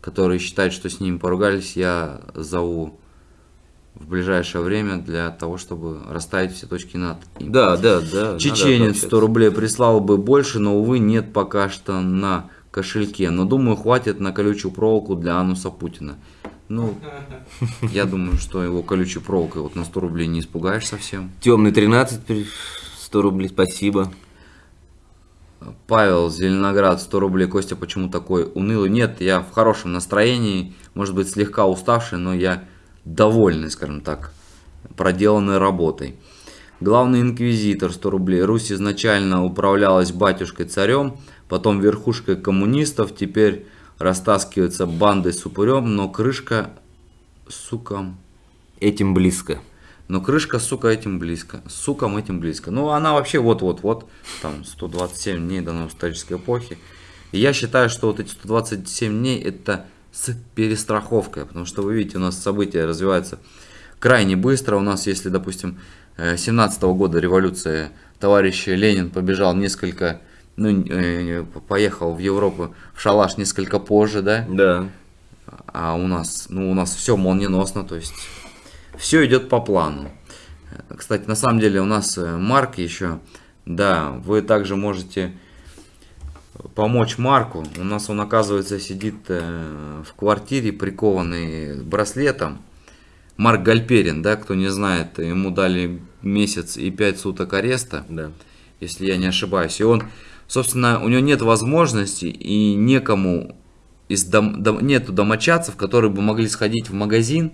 которые считают, что с ними поругались, я зову в ближайшее время для того, чтобы расставить все точки над. Да, да, да. Чеченец 100 общаться. рублей прислал бы больше, но, увы, нет пока что на кошельке. Но, думаю, хватит на колючую проволоку для ануса Путина. Ну, я думаю, что его колючей проволокой вот на 100 рублей не испугаешь совсем. Темный 13, при- 100 рублей, спасибо. Павел, Зеленоград, 100 рублей. Костя, почему такой унылый? Нет, я в хорошем настроении, может быть, слегка уставший, но я довольный, скажем так, проделанной работой. Главный инквизитор, 100 рублей. Русь изначально управлялась батюшкой-царем, потом верхушкой коммунистов, теперь растаскивается бандой с упырем, но крышка, сука, Этим близко. но крышка, сука, этим близко. Сукам этим близко. Ну, она вообще вот-вот-вот, там, 127 дней до новостолической эпохи. И я считаю, что вот эти 127 дней это с перестраховкой. Потому что, вы видите, у нас события развиваются крайне быстро. У нас, если, допустим, 17 года революция, товарищ Ленин побежал несколько, ну, э, поехал в Европу в шалаш несколько позже, да? Да. А у нас, ну, у нас все молниеносно, то есть все идет по плану. Э, Кстати, на самом деле у нас э, Марк еще, да, вы также можете помочь Марку. У нас он, оказывается, сидит э, в квартире, прикованный браслетом. Марк Гальперин, да, кто не знает, ему дали месяц и пять суток ареста Да. если я не ошибаюсь. И он, собственно, у него нет возможности и некому из дом, дом- нету домочадцев, которые бы могли сходить в магазин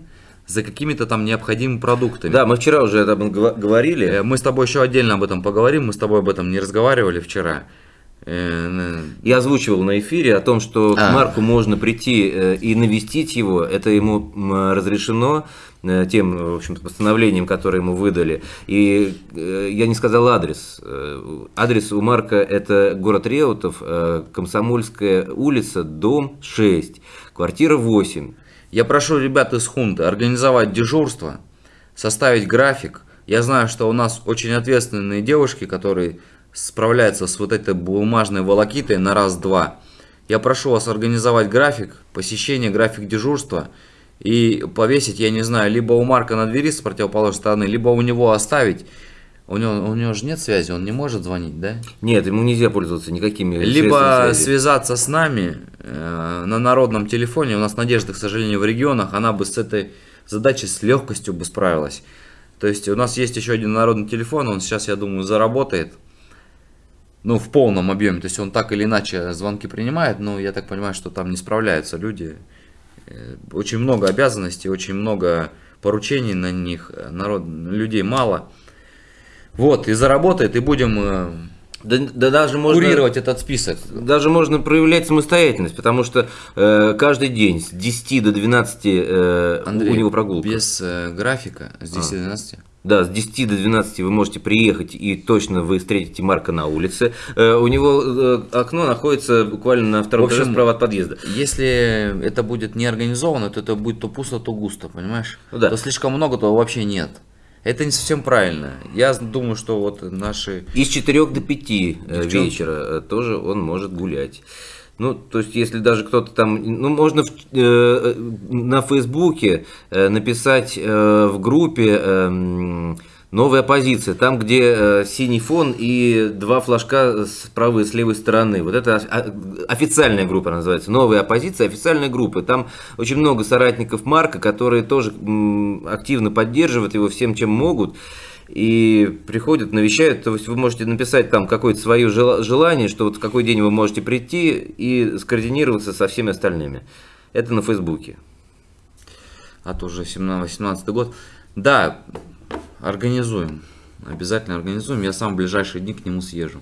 за какими-то там необходимыми продуктами. Да, мы вчера уже об этом говорили. Э, Мы с тобой еще отдельно об этом поговорим, мы с тобой об этом не разговаривали вчера. Э, Я озвучивал на эфире о том, что к А. Марку можно прийти э, и навестить его. Это ему разрешено тем, в общем-то, постановлением, которое ему выдали. И э, я не сказал адрес. Э, Адрес у Марка это город Реутов, э, Комсомольская улица, дом 6, квартира 8. Я прошу ребят из Хунты организовать дежурство, составить график. Я знаю, что у нас очень ответственные девушки, которые справляются с вот этой бумажной волокитой на раз-два. Я прошу вас организовать график посещения, график дежурства и повесить, я не знаю, либо у Марка на двери с противоположной стороны, либо у него оставить. У него, у него же нет связи, он не может звонить, да? Нет, ему нельзя пользоваться никакими Либо связаться с нами э, на народном телефоне. У нас Надежда, к сожалению, в регионах, она бы с этой задачей с легкостью бы справилась. То есть у нас есть еще один народный телефон, он сейчас, я думаю, заработает. Ну, в полном объеме. То есть он так или иначе звонки принимает, но я так понимаю, что там не справляются люди. Э, Очень много обязанностей, очень много поручений на них, народ, людей мало. Вот, и заработает, и будем э, Да, да даже можно... курировать этот список. Даже можно проявлять самостоятельность, потому что э, каждый день с 10 до 12 э, Андрей, у него прогулка. без э, графика с 10 до 12. Да, с 10 до 12 вы можете приехать и точно вы встретите Марка на улице. Э, у него э, окно находится буквально на втором общем, этаже справа от подъезда. Если это будет не организовано, то это будет то пусто, то густо, понимаешь? Ну да. То слишком много, то вообще нет. Это не совсем правильно. Я думаю, что вот наши... И с 4 до 5 э, Девчонки. вечера тоже он может гулять. Ну, то есть, если даже кто-то там, ну, можно в- э, на Фейсбуке э, написать э, в группе эм, новая позиция, там, где э, синий фон и два флажка с правой и с левой стороны. Вот это официальная группа называется, новая оппозиция, официальная группа. Там очень много соратников Марка, которые тоже активно поддерживают его всем, чем могут и приходят, навещают, то есть вы можете написать там какое-то свое жела- желание, что вот в какой день вы можете прийти и скоординироваться со всеми остальными. Это на Фейсбуке. А то уже 17-18 год. Да, организуем. Обязательно организуем. Я сам в ближайшие дни к нему съезжу.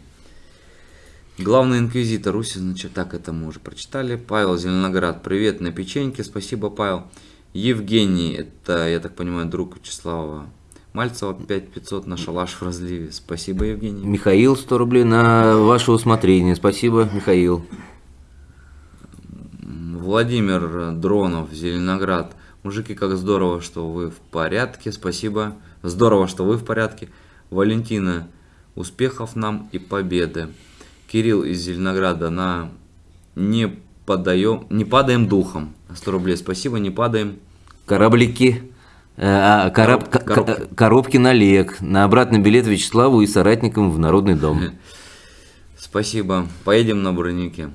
Главный инквизитор Руси, значит, так это мы уже прочитали. Павел Зеленоград, привет на печеньке, спасибо, Павел. Евгений, это, я так понимаю, друг Вячеслава Мальцева, 5500 на шалаш в разливе. Спасибо, Евгений. Михаил, 100 рублей на ваше усмотрение. Спасибо, Михаил. Владимир Дронов, Зеленоград. Мужики, как здорово, что вы в порядке. Спасибо. Здорово, что вы в порядке. Валентина, успехов нам и победы. Кирилл из Зеленограда на не подаем, не падаем духом. 100 рублей, спасибо, не падаем. Кораблики. Э, а, кораб- Короб- ко- коробки. ко- коробки на лек. На обратный билет Вячеславу и соратникам в Народный дом. Спасибо. Поедем на бронике.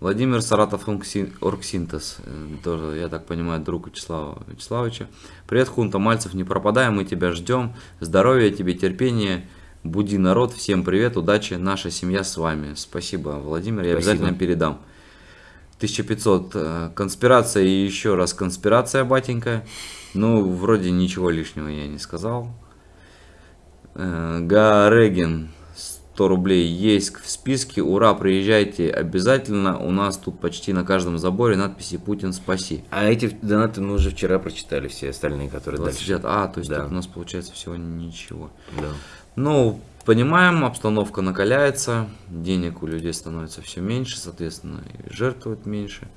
Владимир Саратов Оргсин- Оргсинтез. Э, Тоже, я так понимаю, друг Вячеслава Вячеславовича. Привет, Хунта Мальцев, не пропадай, мы тебя ждем. Здоровья тебе, терпения. Буди народ, всем привет, удачи, наша семья с вами. Спасибо, Владимир, я Спасибо. обязательно передам. 1500. э, Конспирация и еще раз конспирация, батенька. Ну, вроде ничего лишнего я не сказал. Э, Гарегин, 100 рублей есть в списке. Ура, приезжайте обязательно. У нас тут почти на каждом заборе надписи «Путин спаси». А эти донаты мы уже вчера прочитали, все остальные, которые 29. дальше. А, то есть Да. у нас получается всего ничего. Да. Ну, понимаем, обстановка накаляется, денег у людей становится все меньше, соответственно, и жертвуют меньше.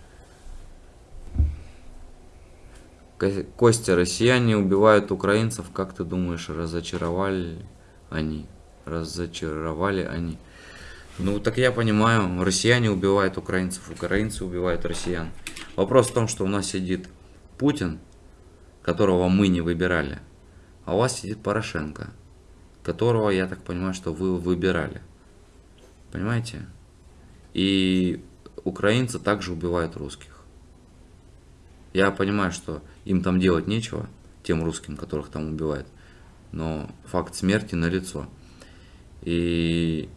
Костя, россияне убивают украинцев, как ты думаешь, разочаровали они? Разочаровали они? Ну, так я понимаю, россияне убивают украинцев, украинцы убивают россиян. Вопрос в том, что у нас сидит Путин, которого мы не выбирали, а у вас сидит Порошенко, которого, я так понимаю, что вы выбирали. Понимаете? И украинцы также убивают русских. Я понимаю, что им там делать нечего, тем русским, которых там убивают, но факт смерти налицо. И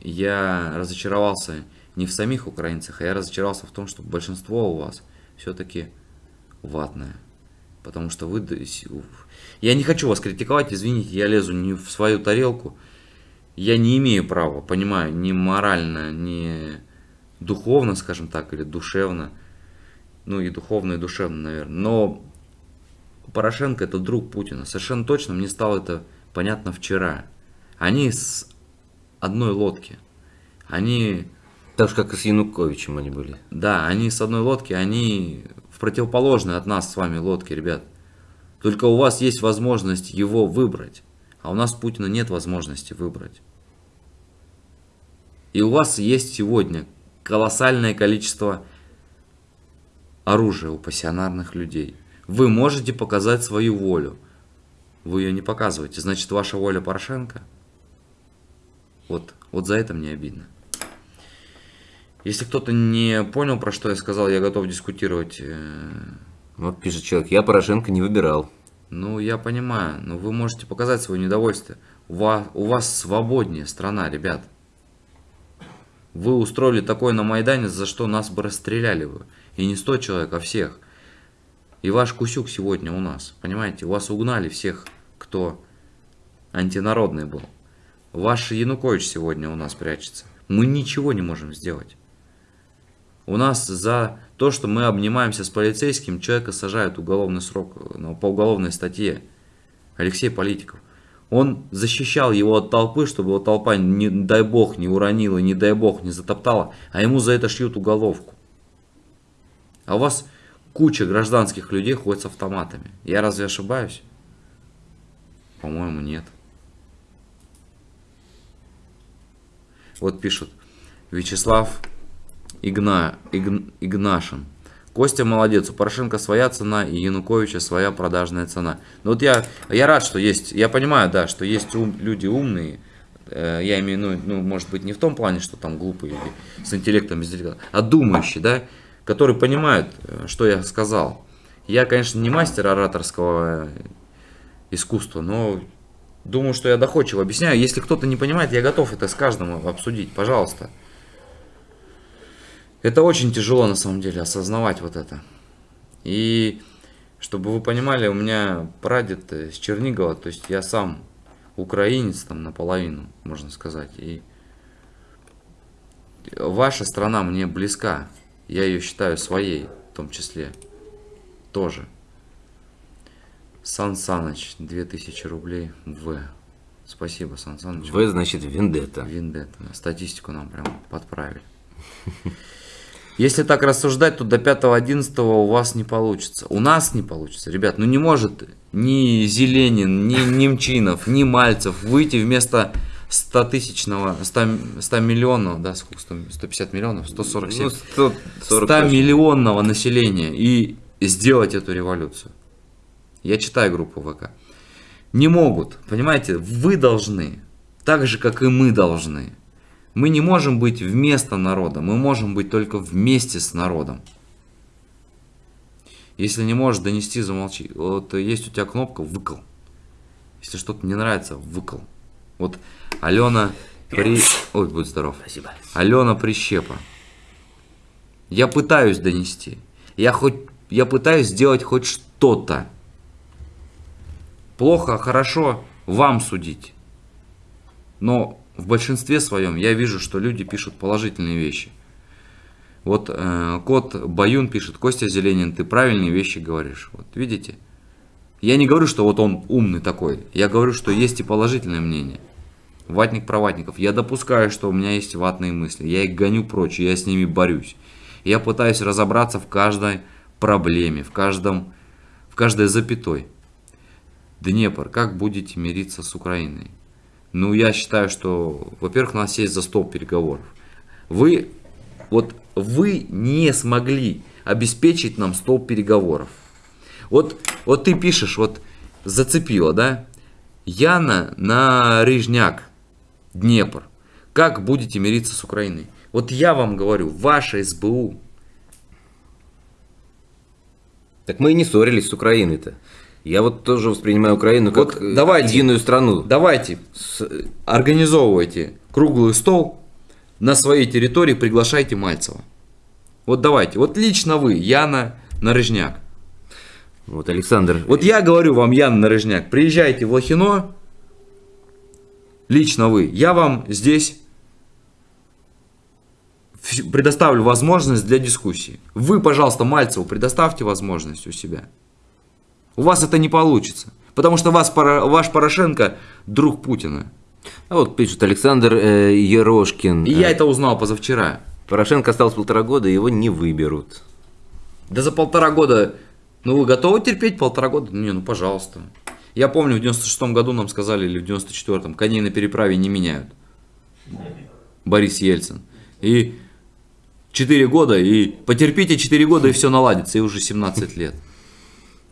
я разочаровался не в самих украинцах, а я разочаровался в том, что большинство у вас все-таки ватное. Потому что вы... Я не хочу вас критиковать, извините, я лезу не в свою тарелку. я не имею права, понимаю, ни морально, ни духовно, скажем так, или душевно, ну и духовно, и душевно, наверное, но Порошенко это друг Путина. Совершенно точно мне стало это понятно вчера. Они с одной лодки. Они, Так же, как и с Януковичем они были. да, они с одной лодки, они в противоположной от нас с вами лодке, ребят. Только у вас есть возможность его выбрать, а у нас Путина нет возможности выбрать. И у вас есть сегодня колоссальное количество оружия у пассионарных людей. Вы можете показать свою волю. Вы ее не показываете. Значит, ваша воля Порошенко? Вот, вот за это мне обидно. Если кто-то не понял, про что я сказал, я готов дискутировать. э, Вот пишет человек, я Порошенко не выбирал. Ну, я понимаю, но вы можете показать свое недовольствие. У вас, у вас свободнее страна, ребят. Вы устроили такое на Майдане, за что нас бы расстреляли вы. И не 100 человек, а всех. И ваш Кусюк сегодня у нас, понимаете? Вас угнали всех, кто антинародный был. Ваш Янукович сегодня у нас прячется. Мы ничего не можем сделать. У нас за то, что мы обнимаемся с полицейским, человека сажают уголовный срок ну, по уголовной статье. Алексей Политиков. Он защищал его от толпы, чтобы его толпа, не дай бог, не уронила, не дай бог, не затоптала, а ему за это шьют уголовку. А у вас куча гражданских людей ходит с автоматами. Я разве ошибаюсь? По-моему, нет. Вот пишут. Вячеслав Игна, Игн- Игнашин. Костя молодец, у Порошенко своя цена и Януковича своя продажная цена. Ну вот я, я рад, что есть, я понимаю, да, что есть ум- люди умные, э, я имею, ну, ну, может быть, не в том плане, что там глупые или с интеллектом, без интеллекта, а думающие, да, которые понимают, э, что я сказал. Я, конечно, не мастер ораторского э, искусства, но думаю, что я доходчиво объясняю. Если кто-то не понимает, я готов это с каждым обсудить, пожалуйста. Это очень тяжело на самом деле осознавать вот это. И чтобы вы понимали, у меня прадед э, с Чернигова, то есть я сам украинец там наполовину, можно сказать. И ваша страна мне близка. Я ее считаю своей, в том числе. Тоже. Сан Саныч, 2000 рублей В. Спасибо, Сан Саныч. В значит вендетта. Виндетта. да. Статистику нам прям подправили. Если так рассуждать, то до 5-11 у вас не получится. У нас не получится, ребят. Ну не может ни Зеленин, ни Немчинов, ни Мальцев выйти вместо 100 тысячного, 100, 100 миллионного, да, сколько, 100, 150 миллионов, 147, Ну, 140 100 точно. миллионного населения и сделать эту революцию. Я читаю группу ВК. Не могут, понимаете, вы должны, так же, как и мы должны. Мы не можем быть вместо народа, мы можем быть только вместе с народом. Если не можешь донести, замолчи. Вот есть у тебя кнопка «выкл». Если что-то не нравится, выкл. Вот Алена при... Ой, будь здоров. Спасибо. Алена Прищепа. Я пытаюсь донести. Я хоть я пытаюсь сделать хоть что-то. Плохо, хорошо, вам судить. Но в большинстве своем я вижу, что люди пишут положительные вещи. Вот э, кот Баюн пишет, Костя Зеленин, ты правильные вещи говоришь. Вот видите? Я не говорю, что вот он умный такой. Я говорю, что есть и положительное мнение. Ватник про ватников. Я допускаю, что у меня есть ватные мысли. Я их гоню прочь, я с ними борюсь. Я пытаюсь разобраться в каждой проблеме, в каждом, в каждой запятой. Днепр, как будете мириться с Украиной? Ну, я считаю, что, во-первых, у нас есть за стол переговоров. Вы, вот вы не смогли обеспечить нам стол переговоров. Вот, вот ты пишешь, вот зацепило, да? Яна на Рыжняк, Днепр. Как будете мириться с Украиной? Вот я вам говорю, ваша СБУ, Так мы и не ссорились с Украиной-то. Я вот тоже воспринимаю Украину как Вот э, давайте. единую страну. давайте, с- организовывайте круглый стол на своей территории, приглашайте Мальцева. Вот давайте, вот лично вы, Яна Нарыжняк. Вот Александр, Вот я говорю вам, Яна Нарыжняк, приезжайте в Лохино, лично вы, я вам здесь предоставлю возможность для дискуссии. Вы, пожалуйста, Мальцеву предоставьте возможность у себя. У вас это не получится. Потому что вас, ваш Порошенко друг Путина. А вот пишет Александр э, Ерошкин. И я Э, это узнал позавчера. Порошенко осталось полтора года, его не выберут. Да за полтора года, ну вы готовы терпеть полтора года? Не, ну пожалуйста. Я помню, в 96-м году нам сказали, или в 94-м, коней на переправе не меняют. Борис Ельцин. И 4 года, и потерпите 4 года, и все наладится, и уже 17 лет.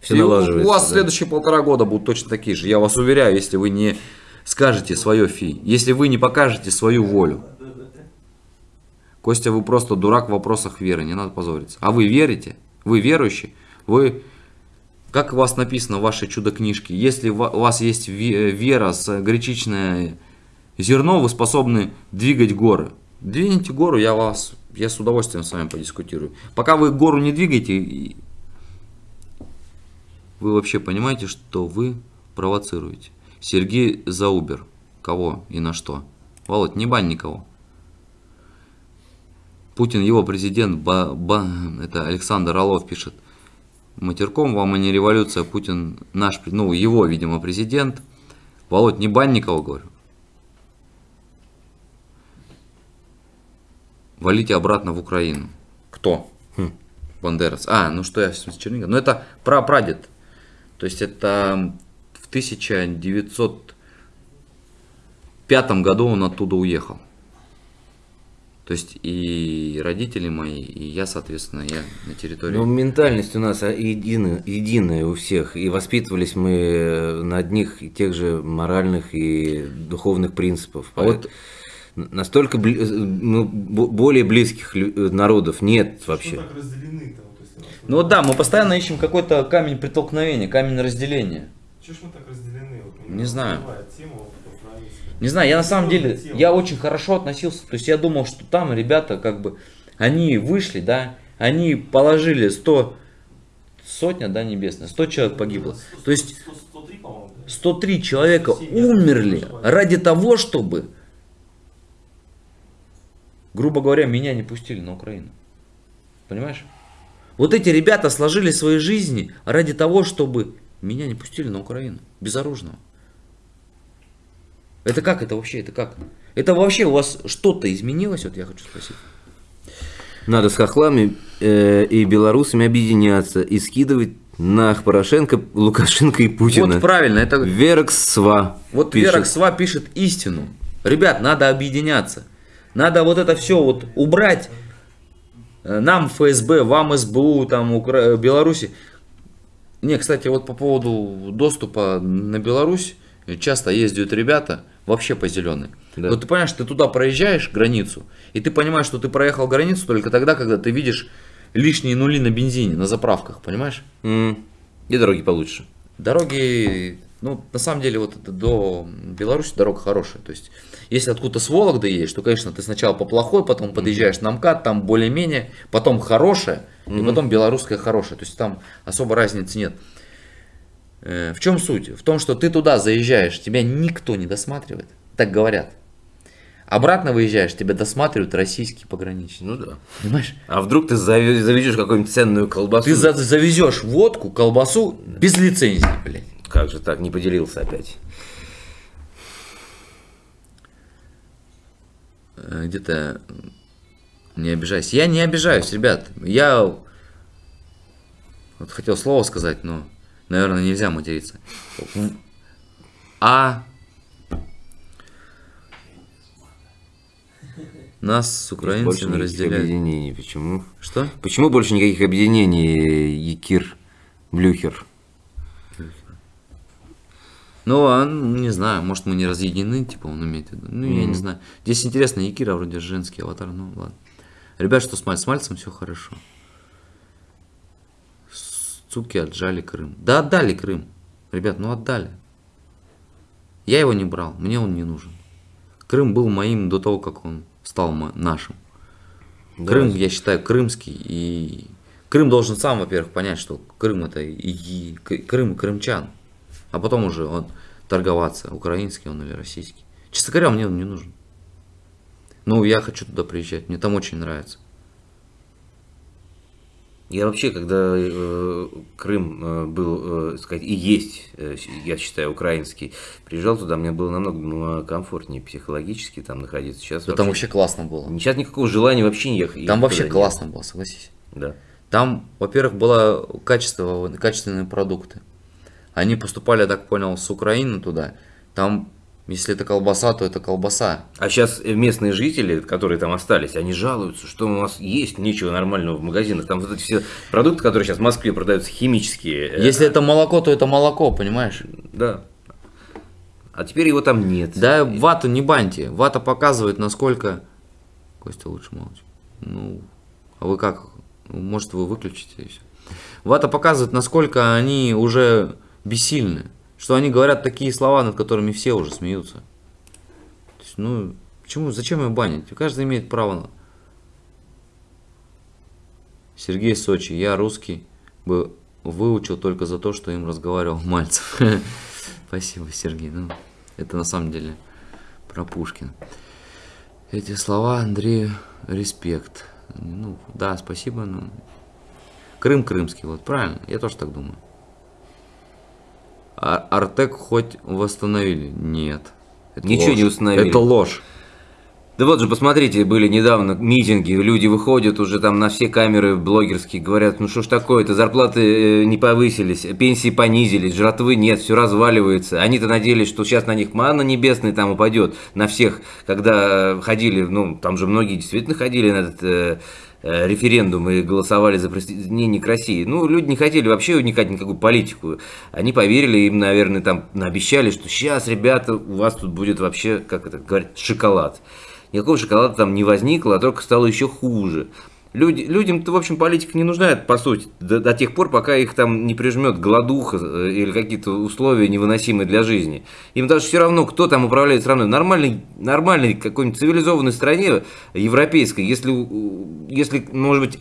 Все И у- налаживается. У вас да. следующие полтора года будут точно такие же. Я вас уверяю, если вы не скажете свое фи, если вы не покажете свою волю. Костя, вы просто дурак в вопросах веры, не надо позориться. А вы верите? Вы верующий? Вы, как у вас написано в вашей чудо-книжке, если у вас есть ве- вера с гречичное зерно, вы способны двигать горы. Двините гору, я вас, я с удовольствием с вами подискутирую. Пока вы гору не двигаете, вы вообще понимаете, что вы провоцируете? Сергей Заубер. Кого и на что? Володь, не бань никого. Путин, его президент, ба, ба- это Александр Орлов пишет. Матерком вам, а не революция. Путин наш, ну, его, видимо, президент. Володь, не бань никого, говорю. Валите обратно в Украину. Кто? Бандерас. А, ну что я с Чернигова? Ну это прапрадед. То есть это в 1905 году он оттуда уехал. То есть и родители мои, и я, соответственно, я на территории. Ну, ментальность у нас единая, единая у всех, и воспитывались мы на одних и тех же моральных и духовных принципах. А вот- Настолько бли- ну, бо- более близких народов нет Что вообще. Ну вот да, мы постоянно ищем какой-то камень преткновения, камень разделения. Чё ж мы так разделены? Вот, Не знаю. Тема вот. Не знаю, я на самом деле, Тема. я очень хорошо относился. То есть я думал, что там ребята как бы, они вышли, да, они положили 100, сотня, да, небесная, 100 человек погибло. Сто- То есть сто- 103, по-моему, да? 103 человека 107, я умерли ради того, чтобы, грубо говоря, меня не пустили на Украину. Понимаешь? Вот эти ребята сложили свои жизни ради того, чтобы меня не пустили на Украину. Безоружного. Это как это вообще? Это как? Это вообще у вас что-то изменилось? Вот я хочу спросить. Надо с хохлами э, и белорусами объединяться и скидывать на Порошенко, Лукашенко и Путина. Вот правильно, это Верксва. Вот пишет. Вера Ксва пишет истину. Ребят, надо объединяться. Надо вот это все вот убрать. Э, Нам ФСБ, вам СБУ, там Укра... Беларуси. Не, кстати, вот по поводу доступа на Беларусь часто ездят ребята вообще по зеленой. Да. Вот ты понимаешь, ты туда проезжаешь границу, и ты понимаешь, что ты проехал границу только тогда, когда ты видишь лишние нули на бензине, на заправках, понимаешь? М, И дороги получше. Дороги, ну, на самом деле, вот это до Беларуси дорога хорошая. То есть, если откуда-то с Вологды едешь, то, конечно, ты сначала по плохой, потом подъезжаешь на МКАД, там более-менее, потом хорошая, и потом белорусская хорошая. То есть, там особо разницы нет. Э, В чем суть? В том, что ты туда заезжаешь, тебя никто не досматривает, так говорят. Обратно выезжаешь, тебя досматривают российские пограничники. Ну да. Понимаешь? А вдруг ты завезешь какую-нибудь ценную колбасу? Ты за- завезешь водку, колбасу без лицензии, блядь. Как же так, не поделился опять? Где-то м, не обижайся. Я не обижаюсь, ребят. Я вот хотел слово сказать, но, наверное, нельзя материться. А нас с Больше украинцами никаких разделяют. объединений. Почему? Что? Почему больше никаких объединений, Якир Блюхер? Ну, а, ну, не знаю, может мы не разъединены, типа он имеет в виду. Ну, я не знаю. Здесь интересно, Якира вроде женский аватар, ну ладно. Ребят, что с Мальцем? С Мальцем все хорошо. Суки отжали Крым. Да отдали Крым. Ребят, ну отдали. Я его не брал, мне он не нужен. Крым был моим до того, как он стал нашим. Да. Крым, я считаю, крымский. И Крым должен сам, во-первых, понять, что Крым это и, Крым и крымчан. А потом уже он торговаться, украинский он или российский. Честно говоря, мне он не нужен. Ну, я хочу туда приезжать, мне там очень нравится. Я вообще, когда э, Крым э, был, э, сказать, и есть, э, я считаю, украинский, приезжал туда, мне было намного комфортнее психологически там находиться. Сейчас Да там вообще классно было. Сейчас никакого желания вообще не ехать. Там вообще туда нет. классно было, согласись. Да. Там, во-первых, было качество, качественные продукты. Они поступали, я так понял, с Украины туда. Там, если это колбаса, то это колбаса. А сейчас местные жители, которые там остались, они жалуются, что у нас есть нечего нормального в магазинах. Там вот эти все продукты, которые сейчас в Москве продаются, химические. э, Если это молоко, то это молоко, понимаешь? Да. А теперь его там нет. Да, вату не баньте. Вата показывает, насколько... Костя, лучше молчи. Ну, а вы как? Ну, Может, вы выключите и все. Вата показывает, насколько они уже бессильны. Что они говорят такие слова, над которыми все уже смеются. Есть, ну, почему, зачем ее банить? Каждый имеет право на... Сергей Сочи, я русский бы выучил только за то, что им разговаривал Мальцев. Спасибо, Сергей. Ну, это на самом деле про Пушкина. Эти слова Андрею респект. Ну, да, спасибо, но... Крым крымский, вот, правильно? Я тоже так думаю. А Артек хоть восстановили? Нет. Это Ничего ложь. не установили. Это ложь. Да вот же, посмотрите, были недавно митинги, люди выходят уже там на все камеры блогерские, говорят, ну что ж такое-то, зарплаты э, не повысились, пенсии понизились, жратвы нет, все разваливается. Они-то надеялись, что сейчас на них манна небесная там упадет, на всех, когда э, ходили, ну там же многие действительно ходили на этот э, э, референдум и голосовали за присоединение к России. Ну, люди не хотели вообще вникать в никакую политику. Они поверили, им, наверное, там обещали, что сейчас, ребята, у вас тут будет вообще, как это говорят, шоколад. Никакого шоколада там не возникло, а только стало еще хуже. Люди, людям-то, в общем, политика не нужна, по сути, до, до тех пор, пока их там не прижмет голодуха э, или какие-то условия невыносимые для жизни. Им даже все равно, кто там управляет страной. Нормальной, нормальной какой-нибудь цивилизованной стране, европейской, если, если, может быть,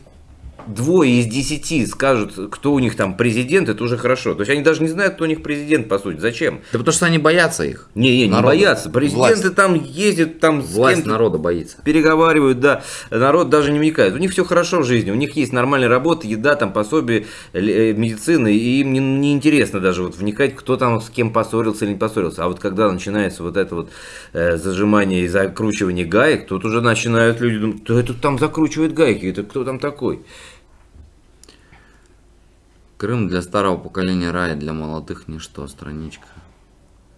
двое из десяти скажут, кто у них там президент, это уже хорошо. То есть они даже не знают, кто у них президент, по сути. Зачем? Да потому что они боятся их. Не, не, не Народа. боятся. Президенты Власть. там ездят, там с Власть кем-то народа боится. переговаривают, да, народ даже не вникает. У них все хорошо в жизни, у них есть нормальная работа, еда, там пособие, э, медицина, и им не, не интересно даже вот вникать, кто там с кем поссорился или не поссорился. А вот когда начинается вот это вот э, зажимание и закручивание гаек, тут уже начинают люди думать, кто это там закручивает гайки, это кто там такой? Крым для старого поколения рай, для молодых ничто, страничка.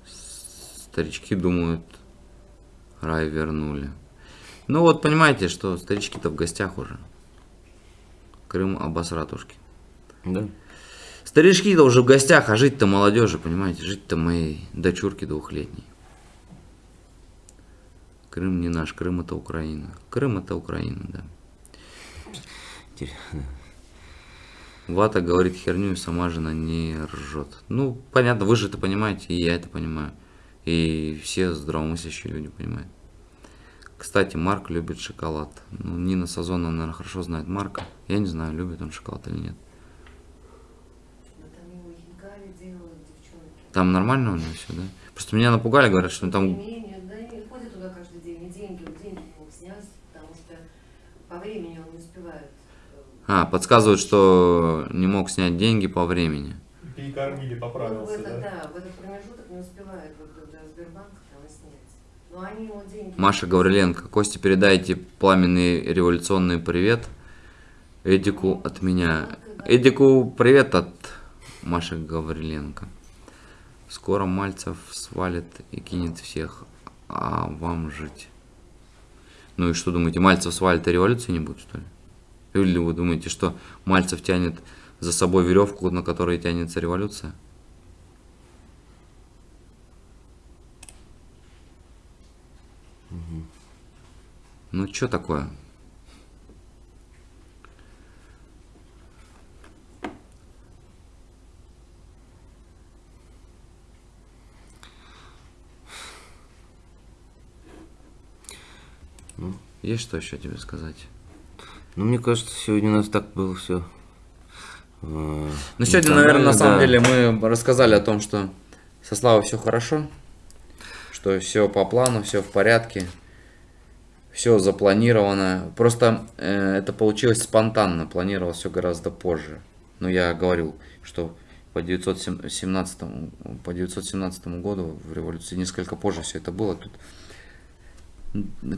Старички думают, рай вернули. Ну вот понимаете, что старички-то в гостях уже. Крым обосратушки. Да. Старички-то уже в гостях, а жить-то молодежи, понимаете, жить-то моей дочурке двухлетней. Крым не наш, Крым это Украина. Крым это Украина, да. Вата говорит херню, и сама жена не ржет. Ну, понятно, вы же это понимаете, и я это понимаю. И все здравомыслящие люди понимают. Кстати, Марк любит шоколад. Ну, Нина Сазонова, наверное, хорошо знает Марка. Я не знаю, любит он шоколад или нет. Там нормально у него все, да? Просто меня напугали, говорят, что там... Времени он не успевает. А, подсказывают, что не мог снять деньги по времени. Перекормили, ну, поправился, этот, да? да, в этот промежуток не успевает вот до Сбербанка там и снять. Но они ему деньги... Маша Гавриленко, Костя, передайте пламенный революционный привет Эдику от меня. Эдику привет от Маши Гавриленко. Скоро Мальцев свалит и кинет всех, а вам жить. Ну и что думаете, Мальцев свалит и революции не будет, что ли? Или вы думаете, что Мальцев тянет за собой веревку, на которой тянется революция? Ну что такое? Есть что еще тебе сказать? Ну, мне кажется, сегодня у нас так было все. Ну, сегодня, наверное, на самом деле мы рассказали о том, что со Славой все хорошо, что все по плану, все в порядке, все запланировано. Просто э, это получилось спонтанно, планировалось все гораздо позже. Но я говорил, что по 917, по 917 году в революции несколько позже все это было. Тут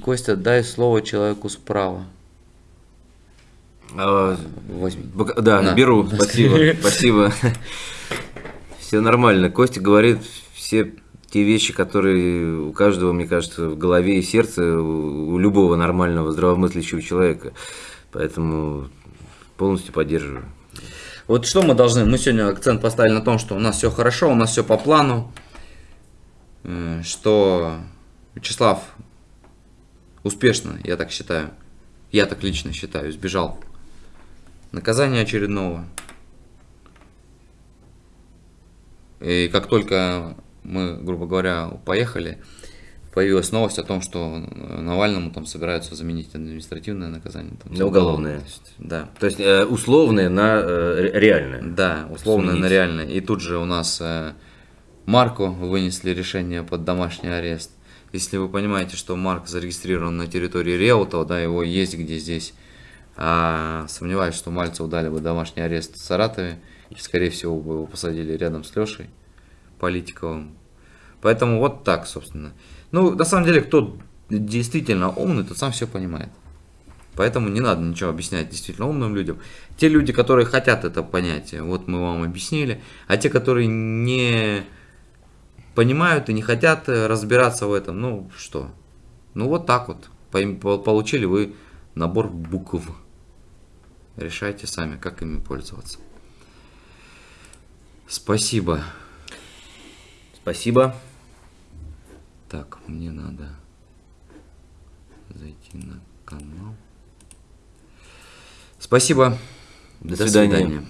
Костя, дай слово человеку справа. А, Возьми. Да, На. беру, спасибо, спасибо. Все нормально. Костя говорит все те вещи, которые у каждого, мне кажется, в голове и сердце, у любого нормального, здравомыслящего человека. Поэтому полностью поддерживаю. Вот что мы должны, мы сегодня акцент поставили на том, что у нас все хорошо, у нас все по плану, э, что Вячеслав успешно, я так считаю, я так лично считаю, избежал наказания очередного. И как только мы, грубо говоря, поехали, появилась новость о том, что Навальному там собираются заменить административное наказание. Там, На уголовное. Да. То есть э, условное на э, ре- реальное. Да, условно Сменить. на реально. И тут же у нас э, Марку вынесли решение под домашний арест. Если вы понимаете, что Марк зарегистрирован на территории Реутова, да, его есть где здесь, а, сомневаюсь, что Мальцеву дали бы домашний арест в Саратове, и, скорее всего, бы его посадили рядом с Лешей Политиковым. Поэтому вот так, собственно. Ну, на самом деле, кто действительно умный, тот сам все понимает. Поэтому не надо ничего объяснять действительно умным людям. Те люди, которые хотят это понять, вот мы вам объяснили. А те, которые не понимают и не хотят разбираться в этом, ну что? Ну вот так вот. Получили вы набор букв. Решайте сами, как ими пользоваться. Спасибо. Спасибо. Так, мне надо зайти на канал. Спасибо. До свидания. свидания.